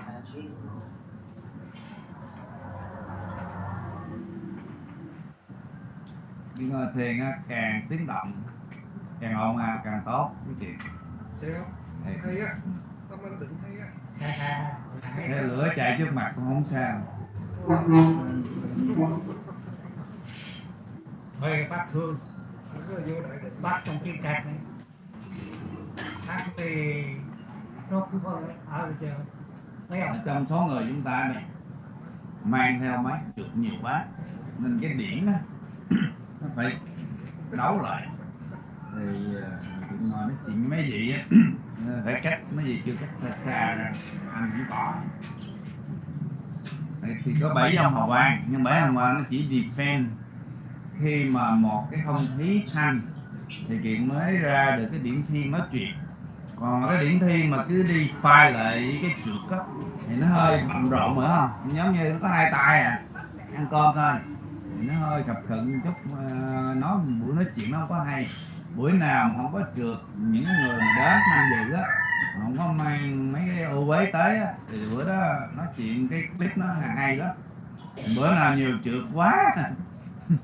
E: À,
A: nhưng thiền càng tiếng động càng ồn ào càng tốt quý chị.
D: Thấy á. Tâm anh định hay á.
A: Thế lửa chạy trước mặt cũng không sao
B: mời bác thương.
D: Vô
B: bác trong kim cạc này. Bác thì nó cứ có ở chờ thấy không
A: trong số người chúng ta này, mang theo máy được nhiều quá, nên cái điển đó, nó phải đấu lại. Thì ờ, ngồi nói chuyện với mấy vị á, phải cách mấy vị chưa cách xa xa ra, anh cũng có thì- có bảy dòng hào quang. Nhưng bảy dòng hào quang nó chỉ defend. Khi mà một cái không khí thanh thì kiện mới ra được cái điểm thiên nói chuyện còn cái điểm thiên mà cứ đi phai lại cái trượt á thì nó hơi bận rộn nữa không? Giống như nó có hai tay à ăn cơm thôi. Thì nó hơi cập khẩn chút uh, nói buổi nói chuyện nó không có hay. Buổi nào mà không có trượt những người mà đến tham dự á không có mang mấy cái ô uế tới á thì bữa đó nói chuyện cái clip nó hay lắm. Bữa nào nhiều trượt quá.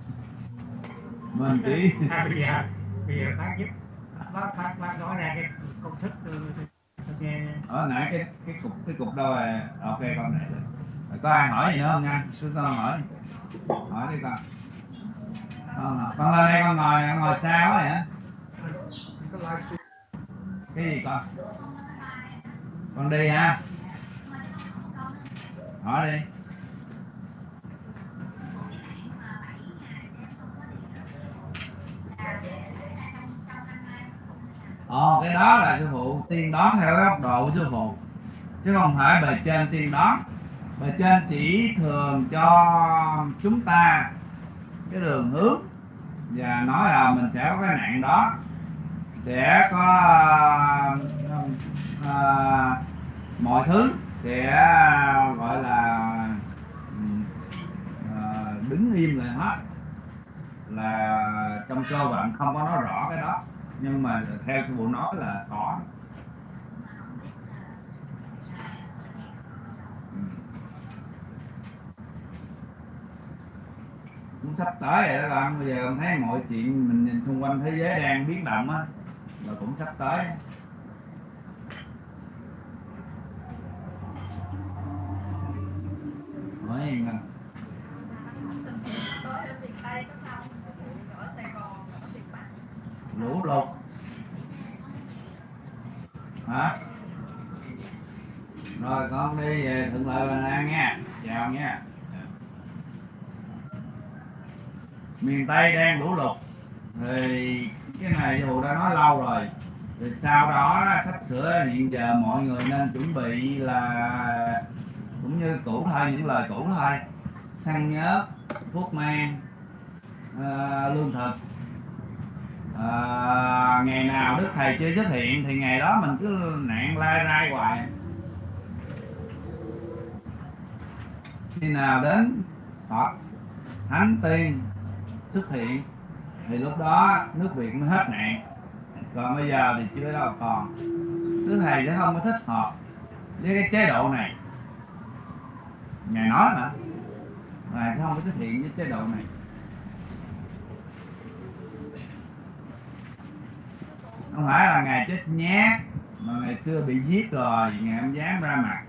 A: Mình chỉ
B: à, bây giờ bây giờ bác giúp bác bác bác nói ra cái công thức tôi nghe.
A: Ở nãy cái cái cục cái cục đâu rồi ok con này. Rồi có ai hỏi gì nữa không nha? Cứ con hỏi. Hỏi đi con. Con, con lên đây con ngồi con ngồi sao vậy hả? Cái gì con con đi ha. Hỏi đi. Ồ, cái đó là sư phụ tiên đoán theo góc độ của sư phụ. Chứ không phải bề trên tiên đoán. Bề trên chỉ thường cho chúng ta cái đường hướng. Và nói là mình sẽ có cái nạn đó sẽ có uh, uh, mọi thứ sẽ gọi là uh, đứng im lại hết. Là trong cơ bạn không có nói rõ cái đó nhưng mà theo sư phụ nói là có. Cũng sắp tới rồi đó bạn bây giờ con thấy mọi chuyện mình nhìn xung quanh thế giới đang biến động á là cũng sắp tới. Nói yên con lũ lụt. Hả? Rồi, con đi về thuận lợi, bình an nha. Chào nha. Miền tây đang lũ lụt. Thì cái này dù đã nói lâu rồi. Thì sau đó sắp sửa hiện giờ mọi người nên chuẩn bị là cũng như cũ thôi những lời cũ thôi. Xăng nhớt thuốc men à, lương thực. À, ngày nào đức thầy chưa xuất hiện thì ngày đó mình cứ nạn lai rai hoài. Khi nào đến Phật thánh tiên xuất hiện thì lúc đó nước Việt mới hết nạn. Còn bây giờ thì chưa đâu còn. Đức thầy sẽ không có thích hợp với cái chế độ này. Ngài nói mà. Ngài sẽ không có xuất hiện với chế độ này. Không phải là ngài chết nhát mà ngày xưa bị giết rồi ngài không dám ra mặt.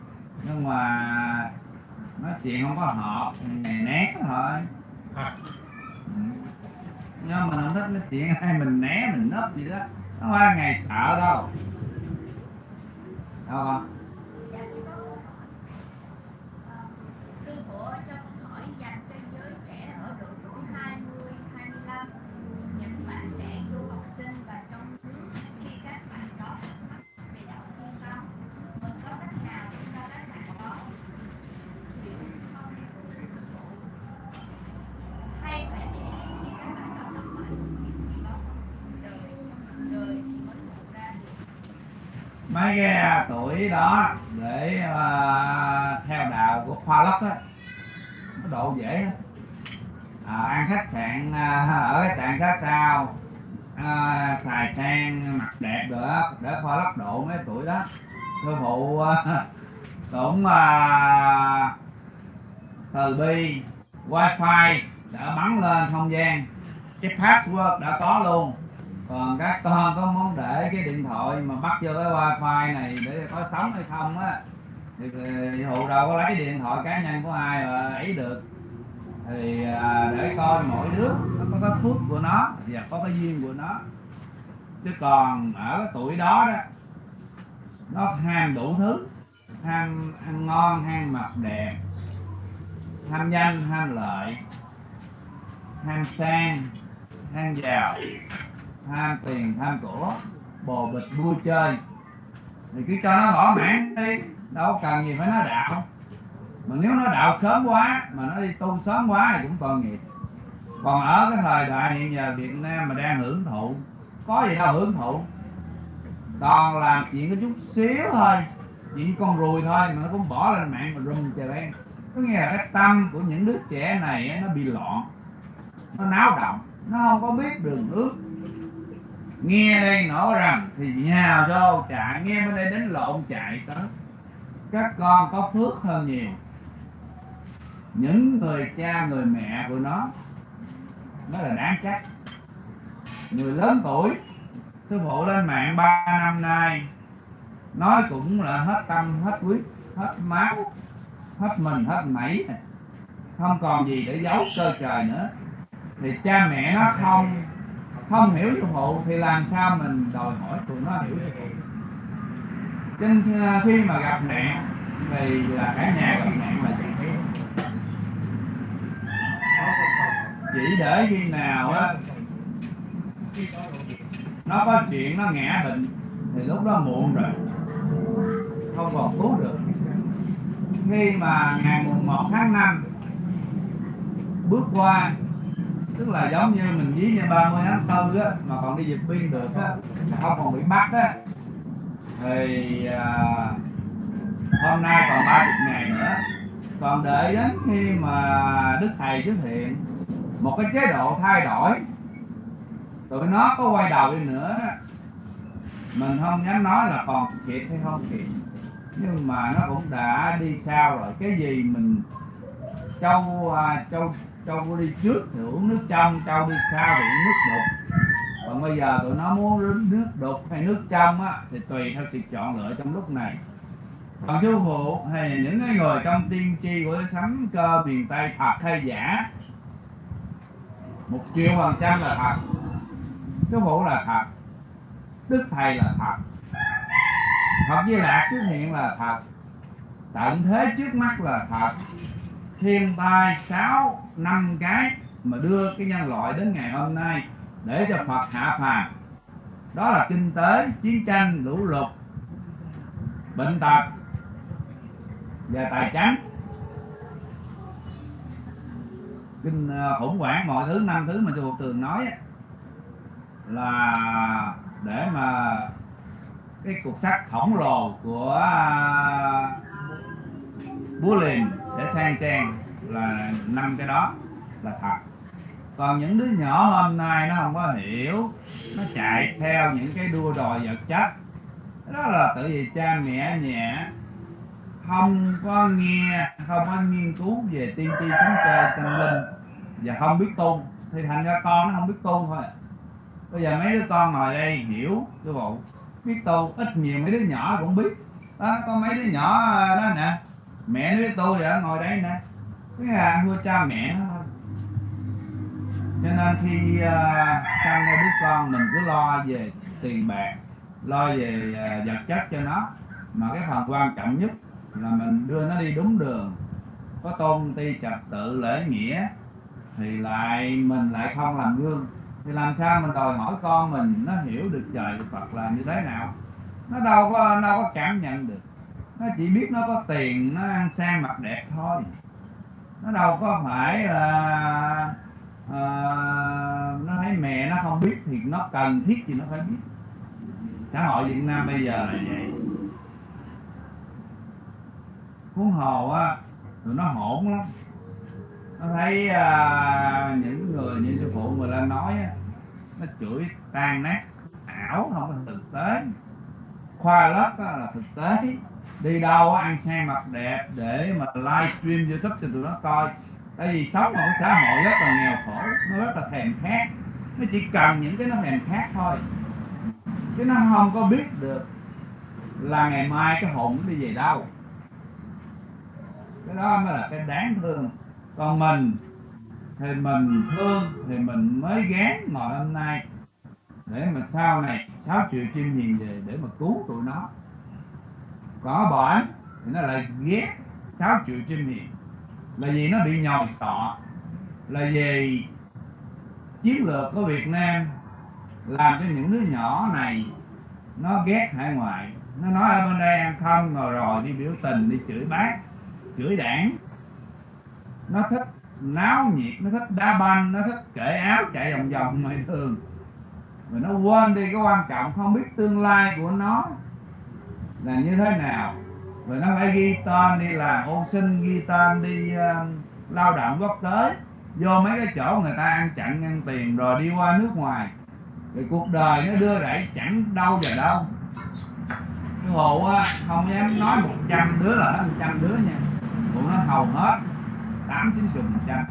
A: Nhưng mà nói chuyện không có hợp ngày né thôi.
B: À.
A: Ừ nhưng mà không thích nói chuyện hay mình né, mình nấp gì đó. Nó không ngày sợ đâu. Đâu không
F: Dạ, có, ờ, sư phụ cho con hỏi dành cho giới trẻ ở độ tuổi 20, 25 những bạn trẻ du học sinh và trong nước khi các bạn có thắc mắc về đạo thiên tâm mình có cách nào để cho các bạn đó hiểu không thưa sư phụ hay phải để khi các bạn đó gặp phải những gì đó đời đời thì mới ngộ ra được
A: mấy cái tuổi đó để uh, theo đạo của khoa lốc á nó độ dễ. À, ăn khách sạn à, ở khách sạn sát sao? À, xài sang mặt đẹp rồi đó để khoa lốc độ mấy tuổi đó. Sư phụ à, cũng uh, từ bi wifi đã bắn lên không gian cái password đã có luôn còn các con có muốn để cái điện thoại mà bắt vô cái wifi này để có sống hay không á thì thì hụ đâu có lấy điện thoại cá nhân của ai mà ấy được. Thì à, để coi mỗi đứa nó có cái phước của nó và có cái duyên của nó. Chứ còn ở cái tuổi đó đó nó ham đủ thứ ham ăn ngon ham mặc đẹp ham danh ham lợi ham sang ham giàu tham tiền tham của bồ bịch vui chơi thì cứ cho nó thỏa mãn đi, đâu cần gì phải nó đạo. Mà nếu nó đạo sớm quá, mà nó đi tu sớm quá thì cũng tội nghiệp. Còn ở cái thời đại hiện giờ Việt Nam mà đang hưởng thụ, có gì đâu hưởng thụ. Toàn làm chuyện có chút xíu thôi chuyện con ruồi thôi mà nó cũng bỏ lên mạng mà rung trời đen có nghĩa là cái tâm của những đứa trẻ này nó bị loạn, nó náo động, nó không có biết đường nước nghe đây nổ rầm, thì nhào vô chạy. Nghe bên đây đến lộn chạy tới. Các con có phước hơn nhiều. Những người cha, người mẹ của nó nó là đáng trách. Người lớn tuổi, sư phụ lên mạng 3 năm nay, nói cũng là hết tâm, hết huyết hết máu, hết mình, hết mẩy không còn gì để giấu cơ trời nữa. Thì cha mẹ nó không không hiểu cho phụ thì làm sao mình đòi hỏi tụi nó hiểu cho phụ nên khi mà gặp nạn thì là cả nhà gặp nạn là chẳng biết chỉ để khi nào á, nó có chuyện, nó ngã bệnh, thì lúc đó muộn rồi. Không còn cứu được. Khi mà ngày mùng 1 tháng 5 bước qua tức là giống như mình ví như 30 tháng tư á mà còn đi dịch biên được á không còn bị bắt á. Thì à, hôm nay còn 30 ngày nữa. Còn đợi đến khi mà đức thầy xuất hiện một cái chế độ thay đổi. Tụi nó có quay đầu đi nữa. Mình không dám nói là còn kịp hay không kịp nhưng mà nó cũng đã đi sao rồi. Cái gì mình châu à, châu châu có đi trước thì uống nước trong châu đi sau thì uống nước đục. Còn bây giờ tụi nó muốn uống nước đục hay nước trong á, thì tùy theo sự chọn lựa trong lúc này. Còn chú phụ hay những cái người trong tiên tri của sấm cơ miền tây thật hay giả? Một triệu phần trăm là thật. Chú phụ là thật. Đức thầy là thật. Thật với Lạc xuất hiện là thật. Tận thế trước mắt là thật. Thiên tai sáu năm cái Mà đưa cái nhân loại đến ngày hôm nay Để cho Phật hạ phàm. Đó là kinh tế, chiến tranh, lũ lụt Bệnh tật Và tài chánh Kinh ờ, khủng hoảng mọi thứ, năm thứ mà chùa Tường nói Là để mà cái cục sắt khổng lồ của ờ, búa liềm sẽ sang trang là năm cái đó là thật. Còn những đứa nhỏ hôm nay nó không có hiểu, nó chạy theo những cái đua đòi vật chất. Đó là tự vì cha mẹ nhẹ, không có nghe, không có nghiên cứu về tiên tri sáng cơ tâm linh, và không biết tu thì thành ra con nó không biết tu thôi à. bây giờ mấy đứa con ngồi đây hiểu sư phụ biết tu ít nhiều mấy đứa nhỏ cũng biết. Đó, có mấy đứa nhỏ ờ, đó nè. Mẹ nó biết tu vậy, ngồi đây nè cái hàng nuôi cha mẹ nó thôi. Cho nên khi à, uh, sanh ra đứa con mình cứ lo về tiền bạc lo về uh, vật chất cho nó mà cái phần quan trọng nhất là mình đưa nó đi đúng đường. Có tôn ti trật tự lễ nghĩa thì lại mình lại không làm gương. Thì làm sao mình đòi hỏi con mình nó hiểu được trời Phật là như thế nào? Nó đâu có đâu có cảm nhận được. Nó chỉ biết nó có tiền nó ăn sang mặc đẹp thôi nó đâu có phải là à, nó thấy mẹ nó không biết thì nó cần thiết thì nó phải biết. Xã hội Việt Nam bây giờ là vậy. Huống hồ á tụi nó hỗn lắm. Nó thấy à, những người như sư phụ người lên nói á, nó chửi tan nát. Ảo không là thực tế. Khoa lớp là thực tế đi đâu ăn sang mặc đẹp để mà livestream youtube cho tụi nó coi. Tại vì sống ở xã hội rất là nghèo khổ, nó rất là thèm khát. Nó chỉ cần những cái nó thèm khát thôi. Chứ nó không có biết được là ngày mai cái hồn nó đi về đâu. Cái đó mới là cái đáng thương. Còn mình, thì mình thương, thì mình mới gán ngồi hôm nay. Để mà sau này, sáu triệu chim nhìn về để mà cứu tụi nó có bệnh thì nó lại ghét sáu triệu chim miệng. Là vì nó bị nhồi sọ. Là vì chiến lược của Việt Nam làm cho những đứa nhỏ này nó ghét hải ngoại. Nó nói, ở bên đây ăn không rồi rồi, đi biểu tình, đi chửi bác, chửi đảng. Nó thích náo nhiệt, nó thích đá banh, nó thích cởi áo chạy vòng vòng ngoài đường. Rồi nó quên đi cái quan trọng, không biết tương lai của nó là như thế nào? Rồi nó phải ghi tên đi làm ô sinh ghi tên đi uh, lao động quốc tế. Vô mấy cái chỗ người ta ăn chặn ăn tiền rồi đi qua nước ngoài. Thì cuộc đời nó đưa đẩy chẳng đâu vào đâu. Cái hồ á không dám nói một trăm đứa là hết một trăm đứa nha. Tụi nó hầu hết tám chín chục phần trăm.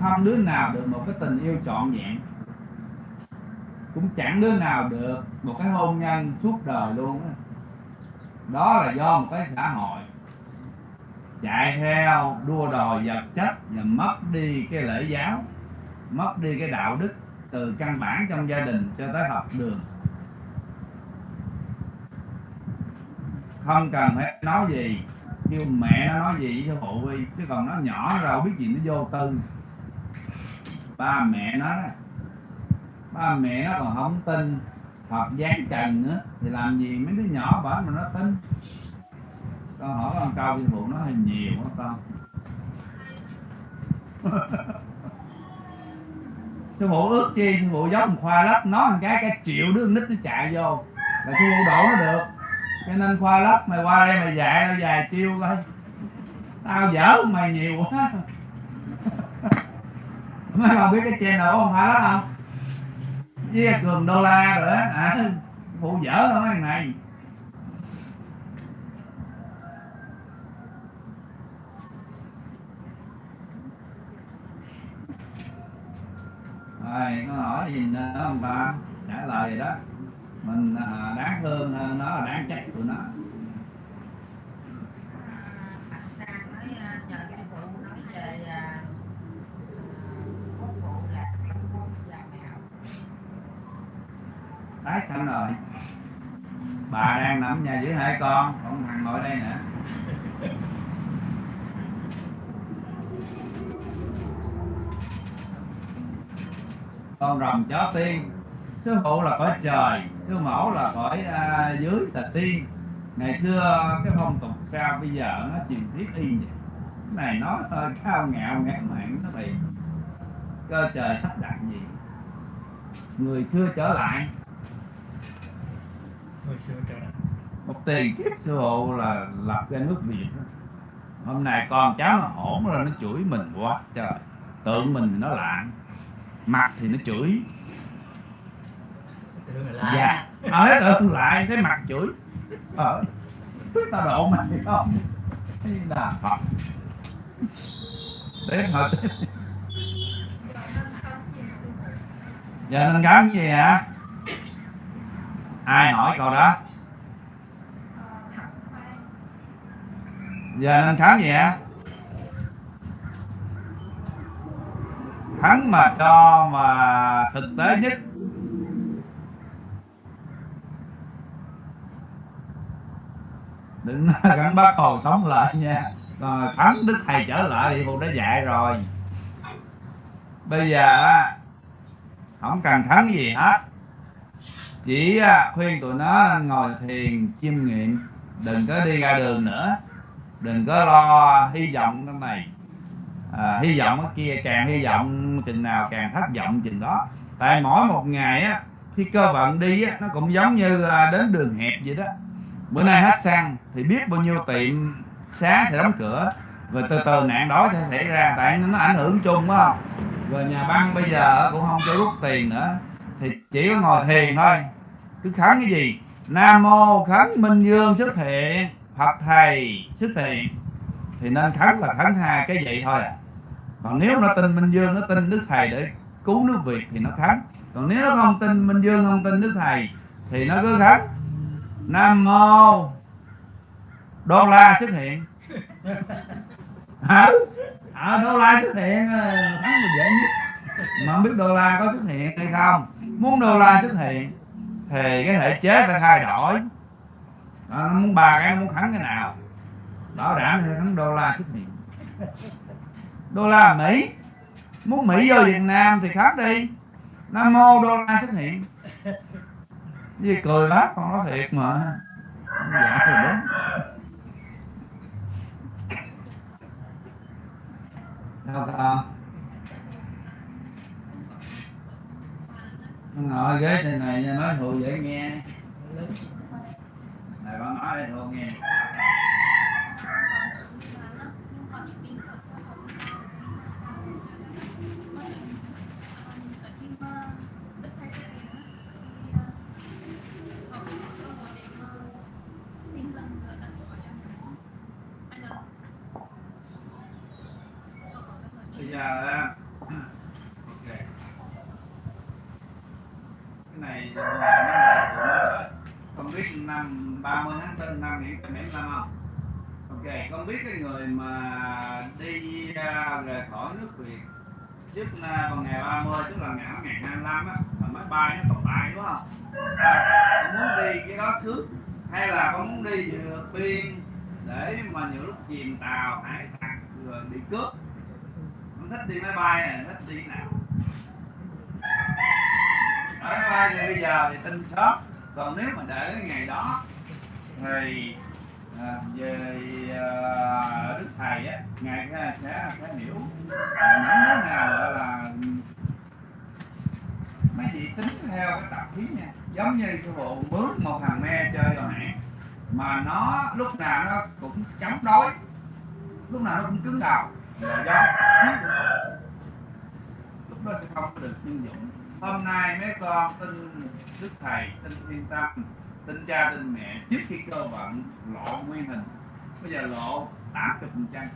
A: Không đứa nào được một cái tình yêu trọn vẹn. Cũng chẳng đứa nào được một cái hôn nhân suốt đời luôn á đó là do một cái xã hội. Chạy theo đua đòi vật chất và mất đi cái lễ giáo, mất đi cái đạo đức từ căn bản trong gia đình cho tới học đường. Không cần phải nói gì, kêu mẹ nó nói gì với phụ huy chứ còn nó nhỏ rồi biết gì nó vô tư. Ba mẹ nó đó, ba mẹ nó còn không tin học dáng trần nữa, thì làm gì mấy đứa nhỏ bảo mà nó tin. Con hỏi con câu sư phụ nó hơi nhiều quá con sư phụ ước chi sư phụ giống khoa lấp nó một cái cái triệu đứa nít nó chạy vô. Là sư phụ đổ nó được. Cho nên khoa lấp mày qua đây mày dạy tao vài chiêu coi. Tao dở mày nhiều quá. Mấy bạn biết cái channel của khoa lấp không? Với cường đô la rồi á à, phụ dở thôi mấy thằng này. Rồi có hỏi gì nữa không ta? Trả lời rồi đó. Mình à, đáng thương à, nó là đáng trách của nó.
G: À, Sang nhờ sư phụ nói về à, quốc vụ là trong môn và mẹo
A: tái sanh rồi. Bà đang nằm nhà với hai con còn thằng ngồi đây nữa con rồng chó tiên. Sư phụ là cõi trời sư mẫu là cõi à, dưới là tiên. Ngày xưa cái phong tục sao bây giờ nó truyền thuyết y vậy? Cái này nó hơi cao ngạo ngán mạng nó thì cơ trời sắp đặt gì? Người xưa trở lại
B: hồi xưa trở lại
A: một tiền kiếp sư phụ là lập ra nước việt hôm nay con cháu nó hổn rồi nó chửi mình quá trời. Tượng mình nó lạng mặt thì nó chửi. Dạ. Ở tượng lại cái mặt chửi. Ờ tao độ mày không? Là phật. Hỏi tiếp giờ nên cấm gì hả ai hỏi câu đó? giờ nên khám gì hả kháng mà cho mà thực tế nhất. Đừng nói gắn bác hồ sống lại nha. Rồi thắng đức thầy trở lại thì phụ đã dạy rồi. Bây giờ á, không cần thắng gì hết chỉ à, khuyên tụi nó ngồi thiền chiêm nghiệm. Đừng có đi ra đường nữa. Đừng có lo hy vọng cái này. À, hy vọng ở kia càng hy vọng chừng nào càng thất vọng chừng đó. Tại mỗi một ngày á khi cơ vận đi á nó cũng giống như à, đến đường hẹp vậy đó. Bữa nay hết xăng thì biết bao nhiêu tiệm sáng sẽ đóng cửa. Rồi từ từ nạn đó sẽ xảy ra tại nó ảnh hưởng chung phải không? Rồi nhà băng bây giờ cũng không cho rút tiền nữa. Thì chỉ có ngồi thiền thôi cứ khấn cái gì? Nam mô khấn minh dương xuất hiện phật thầy xuất hiện thì nên khấn là khấn hai cái vậy thôi à. Còn nếu nó tin minh dương nó tin đức thầy để cứu nước việt thì nó khấn còn nếu nó không tin minh dương không tin đức thầy thì nó cứ khấn nam mô đô la xuất hiện hả? À, đô la xuất hiện ờ, thắng là dễ nhất. Mà không biết đô la có xuất hiện hay không. Muốn đô la xuất hiện thì cái thể chế phải thay đổi. Đó, nó muốn ba cái muốn khắn cái nào? Bảo đảm thì khắn đô la xuất hiện đô la mỹ. Muốn mỹ vô việt nam thì khắc đi. Nam mô đô la xuất hiện. Gì cười bác con nói thiệt mà. Dạ thì đúng. Sao ngồi ghế trên này nha nói thù dễ nghe. Này con nói thù nghe bây giờ á, ok cái này là nó là của nó rồi con biết năm 30 tháng 4 năm hiện bảy năm không ok con biết cái người mà đi ra rời khỏi nước việt trước là vào ngày 30 tức là ngày ngày 25 á là máy bay nó còn bay đúng không? À, con muốn đi cái đó trước hay là con muốn đi vượt biên để mà nhiều lúc chìm tàu hải tặc rồi bị cướp? Con thích đi máy bay này thích đi nào? Ở máy bay thì bây giờ thì tin shop còn nếu mà để cái ngày đó thì à, về à, đức thầy á ngài sẽ sẽ, sẽ hiểu. À, những thế nào gọi là mấy chị tính theo cái tập khí nha giống như cái bộ mướn một thằng me chơi rồi hãng mà nó lúc nào nó cũng chống đối, lúc nào nó cũng cứng đầu. Là do lúc đó sẽ không được nhân dụng. Hôm nay mấy con tin đức thầy, tin thiên tâm tin cha, tin mẹ, trước khi cơ vận lộ nguyên hình, bây giờ lộ 80 phần trăm.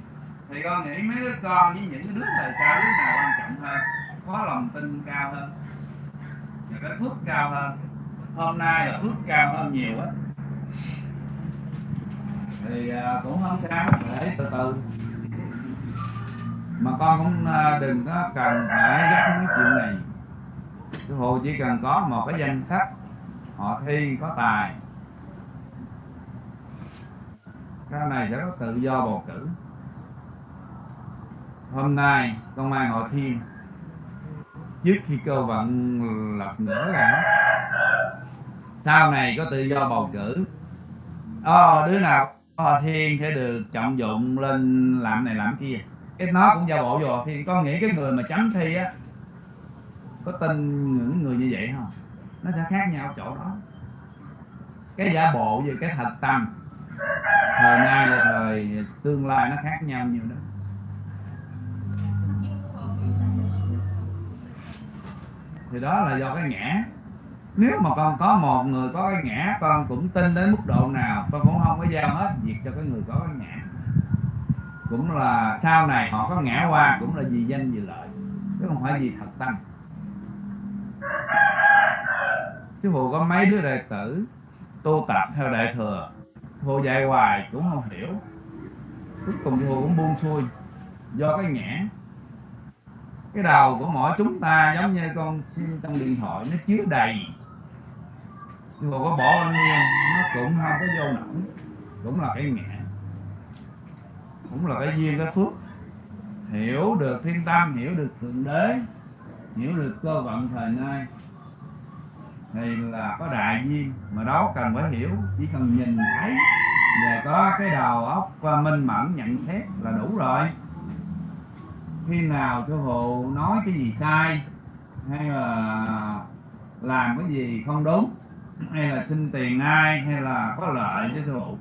A: Thì con nghĩ mấy đứa con với những cái đứa thời sau đứa nào quan trọng hơn, có lòng tin cao hơn? Thì cái phước cao hơn. Hôm nay là phước cao hơn nhiều á. Thì à, cũng không sao, để từ từ. Mà con cũng à, đừng có cần phải gấp mấy chuyện này. Sư phụ chỉ cần có một cái danh sách, họ thi có tài. Cái này sẽ có tự do bầu cử. Hôm nay công an hội thiên trước khi cơ vận ừ, lập nữa là sau này có tự do bầu cử. Ờ, đứa nào hòa thiên sẽ được trọng dụng lên làm này làm kia. Cái nó cũng giao bộ vô thì con nghĩ cái người mà chấm thi á có tin những người như vậy không? Nó sẽ khác nhau chỗ đó. Cái giả bộ với cái thật tâm. Thời nay và thời tương lai nó khác nhau nhiều đó. Thì đó là do cái ngã. Nếu mà con có một người có cái ngã, con cũng tin đến mức độ nào, con cũng không có giao hết việc cho cái người có cái ngã. Cũng là sau này họ có ngã qua, cũng là vì danh vì lợi, chứ không phải vì thật tâm. Chứ phụ có mấy đứa đệ tử tu tập theo đại thừa thô dạy hoài cũng không hiểu. Cuối cùng thì cũng buông xuôi do cái nhãn cái đầu của mỗi chúng ta giống như con sim trong điện thoại nó chứa đầy. Nhưng mà có bỏ bao nhiêu nó cũng không có vô nổi. Cũng là cái nhẹ, cũng là cái duyên cái phước. Hiểu được thiên tâm hiểu được thượng đế hiểu được cơ vận thời nay thì là có đại duyên. Mà đó cần phải hiểu chỉ cần nhìn thấy. Và có cái đầu óc minh mẫn nhận xét là đủ rồi khi nào sư phụ nói cái gì sai hay là làm cái gì không đúng hay là xin tiền ai hay là có lợi cho sư phụ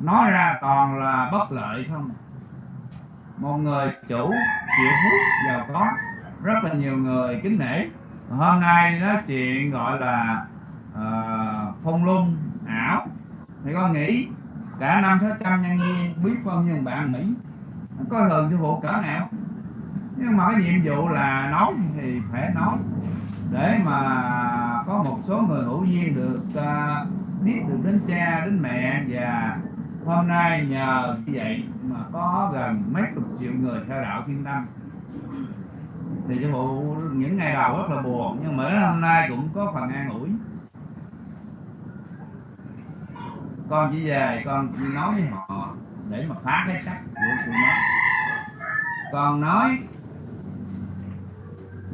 A: nói ra toàn là bất lợi không. Một người chủ chịu hút giàu có rất là nhiều người kính nể. Hôm nay nói chuyện gọi là uh, phong lung ảo. Thì con nghĩ cả năm sáu trăm nhân viên biết bao nhiêu bạn mỹ có coi thường sư phụ cỡ nào? Nhưng mà cái nhiệm vụ là nói thì phải nói để mà có một số người hữu duyên được uh, biết được đến cha đến mẹ và hôm nay nhờ như vậy mà có gần mấy chục triệu người theo đạo thiên tâm. Thì cho bộ những ngày đầu rất là buồn nhưng mà đến hôm nay cũng có phần an ủi. Con chỉ về con chỉ nói với họ để mà phá cái chắc của tụi nó. Con nói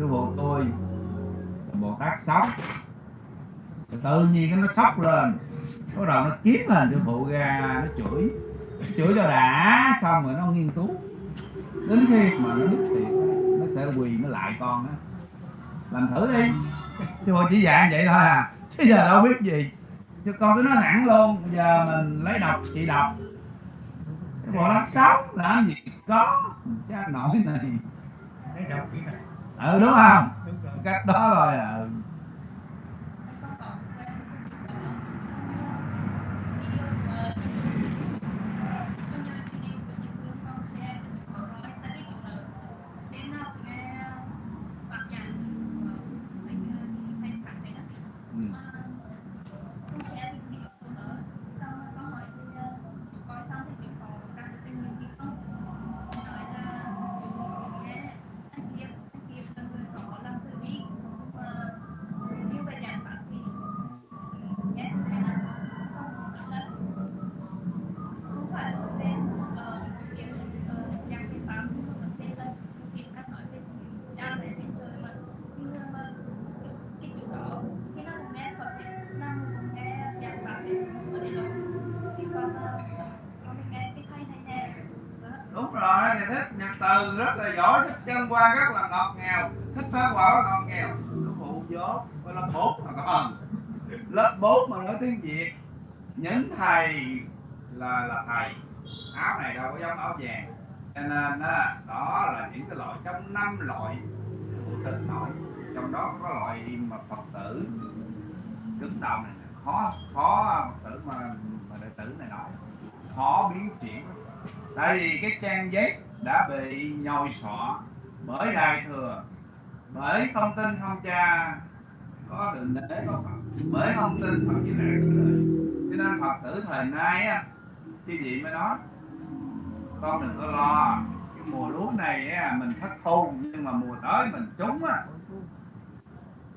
A: sư phụ tôi. Bồ tát sóc tự nhiên cái nó sóc lên. Bắt đầu nó kiếm lên sư phụ ra, nó chửi. Nó chửi cho đã, xong rồi nó nghiên cứu. Đến khi mà nó biết thiệt nó sẽ quỳ nó lại con á. Làm thử đi. Sư phụ chỉ dạy vậy thôi à. Chứ giờ đâu biết gì. Chứ con cứ nói thẳng luôn. Bây giờ mình lấy đọc chị đọc cái bộ lát sóc làm gì có. Cha nổi này.
B: Lấy đọc chị này
A: ừ đúng không?
B: Đúng
A: cách đó rồi à. Qua rất là ngọt ngào thích phá quả ngọt ngào. Nó phụ dốt với lớp bốn mà con lớp bốn mà nói tiếng việt những thầy là là thầy áo này đâu có giống áo vàng. Cho nên đó, đó là những cái loại trong năm loại của tình nội trong đó có loại mà phật tử cứng đầu này khó khó phật tử mà mà đệ tử này nói khó biến chuyển. Tại vì cái trang giấy đã bị nhồi sọ bởi đại thừa bởi thông tin không cha có định đế có phật. Bởi thông tin phật như là cho nên phật tử thời nay á cái gì mới nói con đừng có lo cái mùa lúa này á, mình thất thu nhưng mà mùa tới mình trúng á.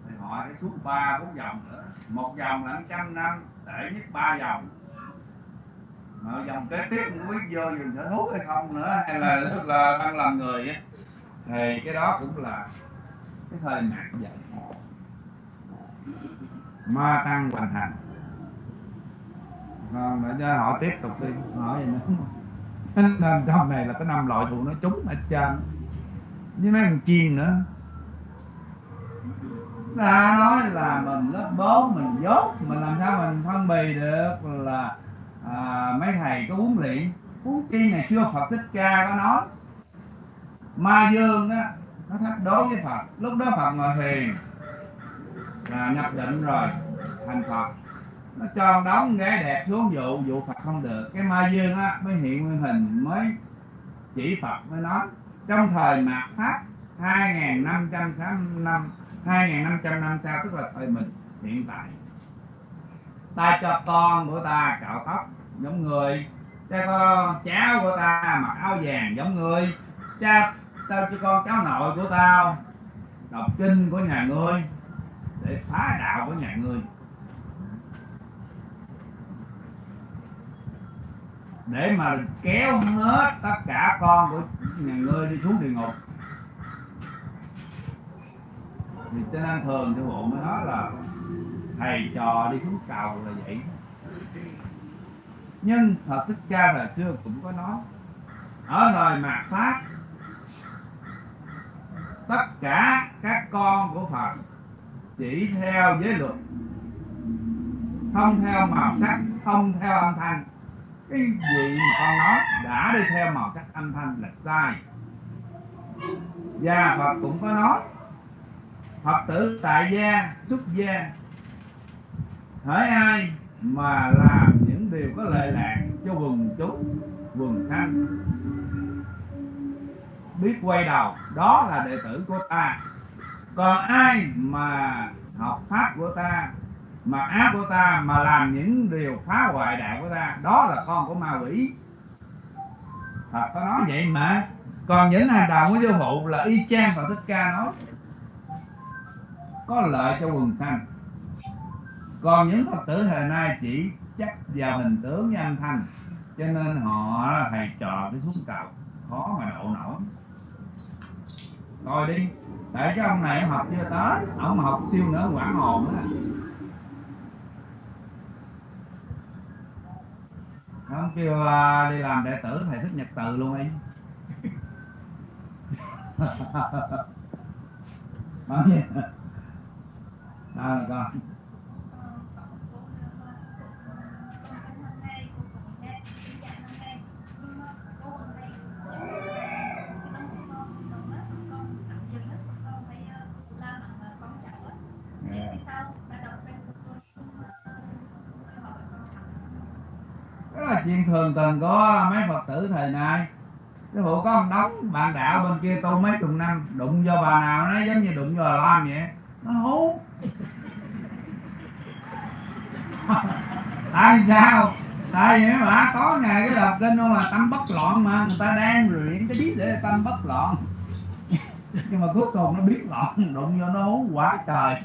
A: Thì họ sẽ xuống ba bốn vòng nữa. Một vòng là trăm năm để nhất ba vòng mà dòng kế tiếp cũng biết vô rừng sở thú hay không nữa hay là là đang làm người á thì cái đó cũng là cái thời nạn vậy ma tăng hoàn thành còn vâng, để cho họ tiếp tục đi. Hỏi gì nữa nên trong này là cái năm loại thù nó trúng hết trơn. Với mấy con chiên nữa. Ta nói là mình lớp 4 mình dốt mình làm sao mình phân bì được là à, mấy thầy có huấn luyện. Huống chi ngày xưa Phật Thích Ca có nói ma dương á, nó thách đối với Phật. Lúc đó Phật ngồi thiền. Là nhập định rồi, thành Phật. Nó cho đóng gái đẹp xuống dụ dụ Phật không được. Cái ma dương á, mới hiện nguyên hình, mới chỉ Phật, mới nói. Trong thời mạt Pháp 2.500 năm 2.500 năm sau tức là thời mình, hiện tại. Ta cho con của ta cạo tóc giống người. Cha con cháu của ta mặc áo vàng giống người. Cha tao cho con cháu nội của tao đọc kinh của nhà ngươi để phá đạo của nhà ngươi. Để mà kéo hết tất cả con của nhà ngươi đi xuống địa ngục. Thì cho nên thường sư phụ mới nói là, thầy trò đi xuống cầu là vậy. Nhưng Phật Thích Ca thời xưa cũng có nói, ở thời mạt Pháp tất cả các con của Phật chỉ theo giới luật, không theo màu sắc, không theo âm thanh. Cái gì mà con nói đã đi theo màu sắc, âm thanh là sai. Và Phật cũng có nói, Phật tử tại gia, xuất gia, hỡi ai mà làm những điều có lệ lạc cho quần chúng, quần sanh? Biết quay đầu, đó là đệ tử của ta. Còn ai mà học pháp của ta, mà áp của ta, mà làm những điều phá hoại đạo của ta, đó là con của ma quỷ. Phật có nói vậy mà. Còn những hành động của vô phụ là y chang và Thích Ca nói. Có lợi cho quần sanh. Còn những phật tử thời nay chỉ chấp vào hình tướng với âm thanh, cho nên họ thầy trò cái xuống cầu khó mà độ nổi coi đi. Để cái ông này ông học chưa tới. Ông học siêu nữa quả hồn á ông kêu uh, đi làm đệ tử thầy thích nhật từ luôn đi nói gì à, con. Đó thường có mấy phật tử thời nay. Cái hộ có ông đóng bạn đạo bên kia tu mấy chục năm, đụng vô bà nào nó giống như đụng vô bà lam vậy. Nó hú. Tại sao? Tại vì mấy có ngày cái đọc kinh mà tâm bất loạn mà, người ta đang luyện cái biết để tâm bất loạn. Nhưng mà cuối cùng nó biết loạn, đụng vô nó hú quá trời.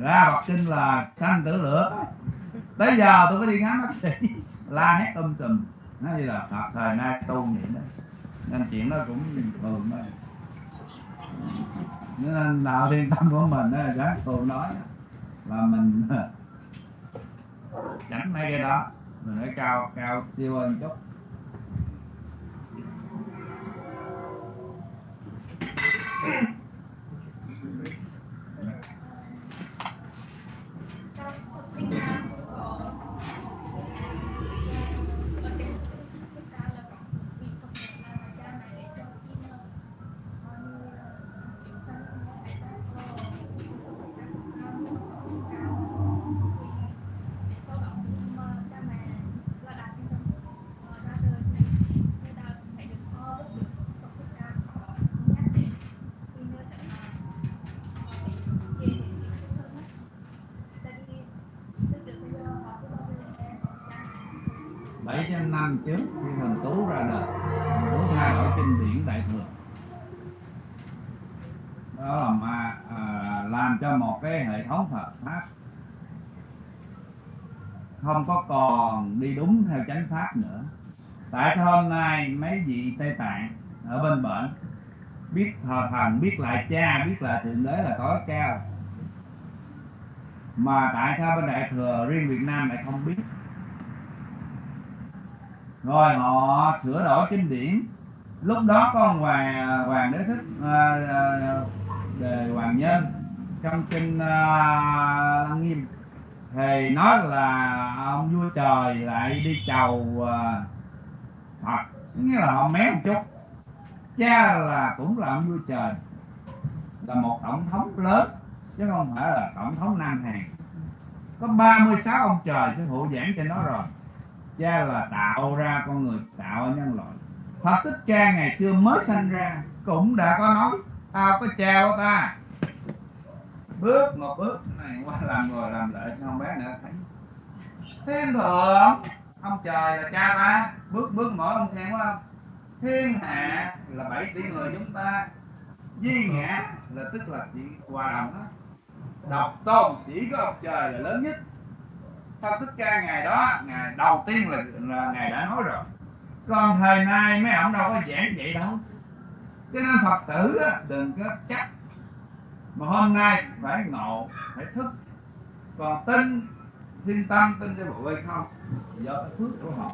A: Ra đọc kinh là sanh tử lửa. Tới giờ tôi phải đi khám bác sĩ la hét tâm trùm nó như là thời nay tu niệm đấy nên chuyện nó cũng bình thường thôi. Nên đạo thiên tâm của mình đó, các cô nói là mình ờ, tránh mấy cái đó mình phải cao cao siêu hơn chút.
F: Yeah. Mẹ
A: 700 năm trước khi thần tú ra đời. Thần tú thay ở kinh điển đại thừa. Đó là mà à, làm cho một cái hệ thống Phật pháp. Không có còn đi đúng theo chánh pháp nữa. Tại hôm nay mấy vị Tây Tạng ở bên bển biết thờ thần biết lại cha biết lại thượng đế là tối cao mà tại sao bên đại thừa riêng Việt Nam lại không biết? Rồi họ sửa đổi kinh điển. Lúc đó có ông hoàng hoàng đế thích à, à, đề hoàng nhân. Trong kinh à, lăng nghiêm thì nói là ông vua trời lại đi chầu à, phật. Nghĩa là họ mé một chút. Cha là cũng là ông vua trời. Là một tổng thống lớn chứ không phải là tổng thống nam hàn có 36 ông trời sẽ hộ giảng cho nó rồi cha là tạo ra con người, tạo ra nhân loại. Phật Thích Ca ngày xưa mới sanh ra, cũng đã có nói, tao có cha của ta. Bước một bước, này, qua làm rồi làm lại cho ông bé nữa, thấy. Thiên thượng ông trời là cha ta. Bước bước mỗi ông xem quá. Không thiên hạ là bảy tỷ người chúng ta. Duy ngã là tức là chỉ hòa đồng đó độc tôn chỉ có ông trời là lớn nhất. Pháp Thích Ca ngày đó ngày đầu tiên là, là ngài đã nói rồi. Còn thời nay mấy ông đâu có giảng vậy đâu. Cho nên Phật tử đừng có chắc. Mà hôm nay phải ngộ phải thức. Còn tin thiên tâm tin cho bộ hay không do cái phước của họ.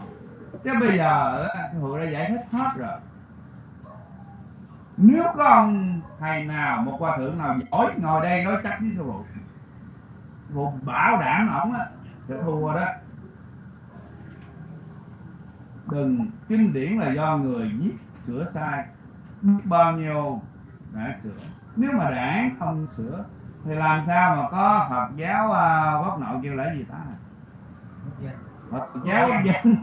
A: Chứ bây giờ á, đã giải thích hết rồi. Nếu có ông thầy nào một hòa thượng nào giỏi ngồi đây nói chắc với sư phụ một bảo đảm ổng á sẽ thua đó. Đừng kinh điển là do người viết sửa sai. Bao nhiêu đã sửa. Nếu mà đảng không sửa thì làm sao mà có Phật giáo uh, quốc nội kêu là gì ta? Phật giáo quốc dân.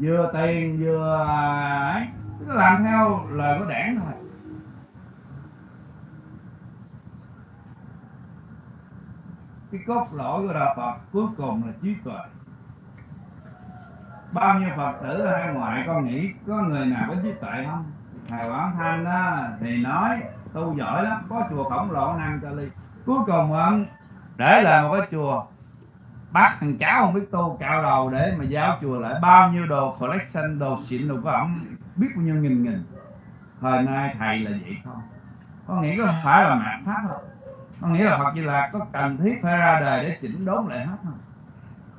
A: Vừa tiền vừa à, ấy. Cứ làm theo lời của đảng thôi cái cốt lõi của đạo Phật cuối cùng là trí tuệ. Bao nhiêu Phật tử hai ngoại con nghĩ có người nào có trí tuệ không? Thầy Quảng Thanh á, thì nói tu giỏi lắm có chùa khổng lồ năm cho ly. Cuối cùng ông để lại một cái chùa bác thằng cháu không biết tu cạo đầu để mà giao chùa lại. Bao nhiêu đồ collection đồ xịn đồ của ổng biết bao nhiêu nghìn nghìn. Thời nay thầy là vậy không? Có nghĩ có phải là mạng pháp không? Có nghĩa là Phật Di Lạc có cần thiết phải ra đời để chỉnh đốn lại hết không?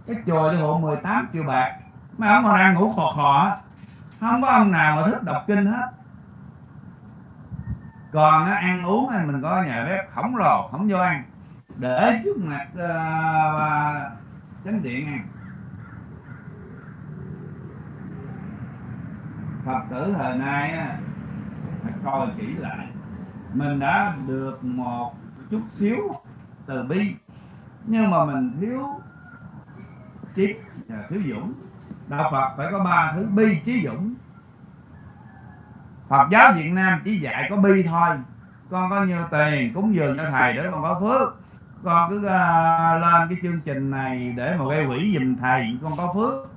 A: Cái chùa đi hộ 18 triệu bạc. Mấy ông còn đang ngủ khò khò không có ông nào mà thích đọc kinh hết. Còn á, ăn uống thì mình có nhà bếp khổng lồ không vô ăn. Để trước mặt uh, chánh điện ăn. Phật tử thời nay á, phải coi kỹ lại. Mình đã được một chút xíu từ bi. Nhưng mà mình thiếu trí và thiếu dũng. Đạo phật phải có ba thứ bi trí dũng. Phật giáo việt nam chỉ dạy có bi thôi. Con có nhiều tiền cúng dường cho thầy để con có phước. Con cứ uh, lên cái chương trình này để mà gây quỹ giùm thầy con có phước.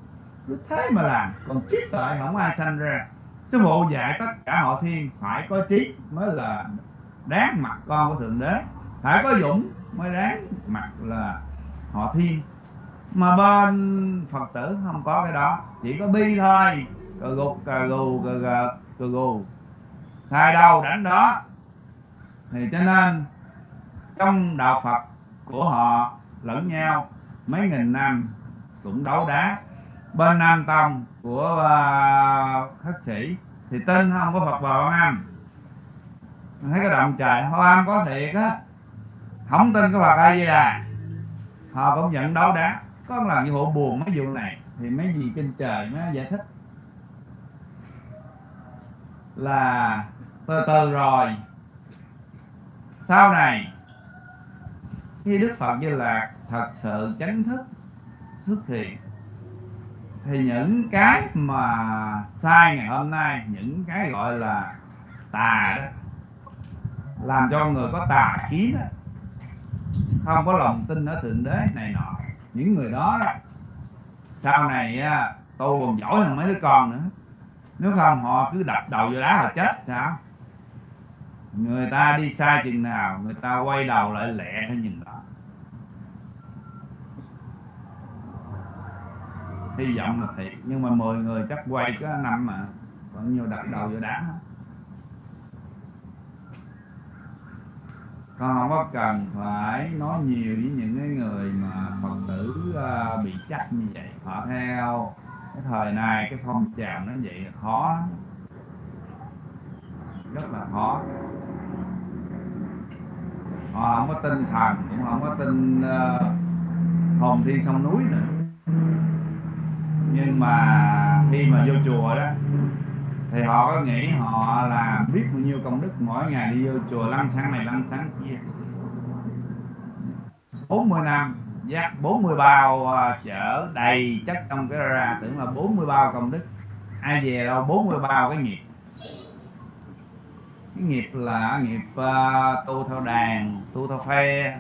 A: Cứ thế mà làm còn trí tuệ không ai sanh ra. Sư phụ dạy tất cả họ thiên phải có trí mới là đáng mặt con của thượng đế phải có dũng mới đáng mặt là họ thiên. Mà bên phật tử không có cái đó. Chỉ có bi thôi. Cờ gục cờ gù cờ gờ cờ gù. Sai đâu đánh đó. Thì cho nên trong đạo phật của họ lẫn nhau mấy nghìn năm cũng đấu đá. Bên nam tông của à, uh, khất sĩ thì tin không có phật vào âm thấy cái động trời hoa có thiệt á không tin cái Phật A Di Đà. Họ cũng nhận đấu đá có lần như hộ buồn mấy vụ này thì mấy gì trên trời mới giải thích. Là từ từ rồi. Sau này khi Đức Phật Di Lạc thật sự chánh thức xuất hiện thì những cái mà sai ngày hôm nay những cái gọi là tà đó làm cho người có tà kiến đó không có lòng tin ở thượng đế này nọ. Những người đó đó, sau này tu còn giỏi hơn mấy đứa con nữa. Nếu không họ cứ đập đầu vô đá là chết, sao? Người ta đi xa chừng nào, người ta quay đầu lại lẹ theo nhìn đó. Hy vọng là thiệt, nhưng mà 10 người chắc quay có năm mà vẫn nhiều đập đầu vô đá. hết. Con không có cần phải nói nhiều với những cái người mà phật tử uh, bị chắc như vậy. Họ theo cái thời này cái phong trào nó vậy là khó rất là khó. Họ không có tin thần cũng không có tin uh, à, hồn thiên sông núi nữa. Nhưng mà khi mà vô chùa đó thì họ có nghĩ họ là biết bao nhiêu công đức mỗi ngày đi vô chùa lăn sáng này lăn sáng kia. 40 năm dắt 40 bao à, chở đầy chất trong cái ra tưởng là 40 bao công đức. Ai về đâu 40 bao cái nghiệp. Cái nghiệp là nghiệp uh, tu theo đàn tu theo phe.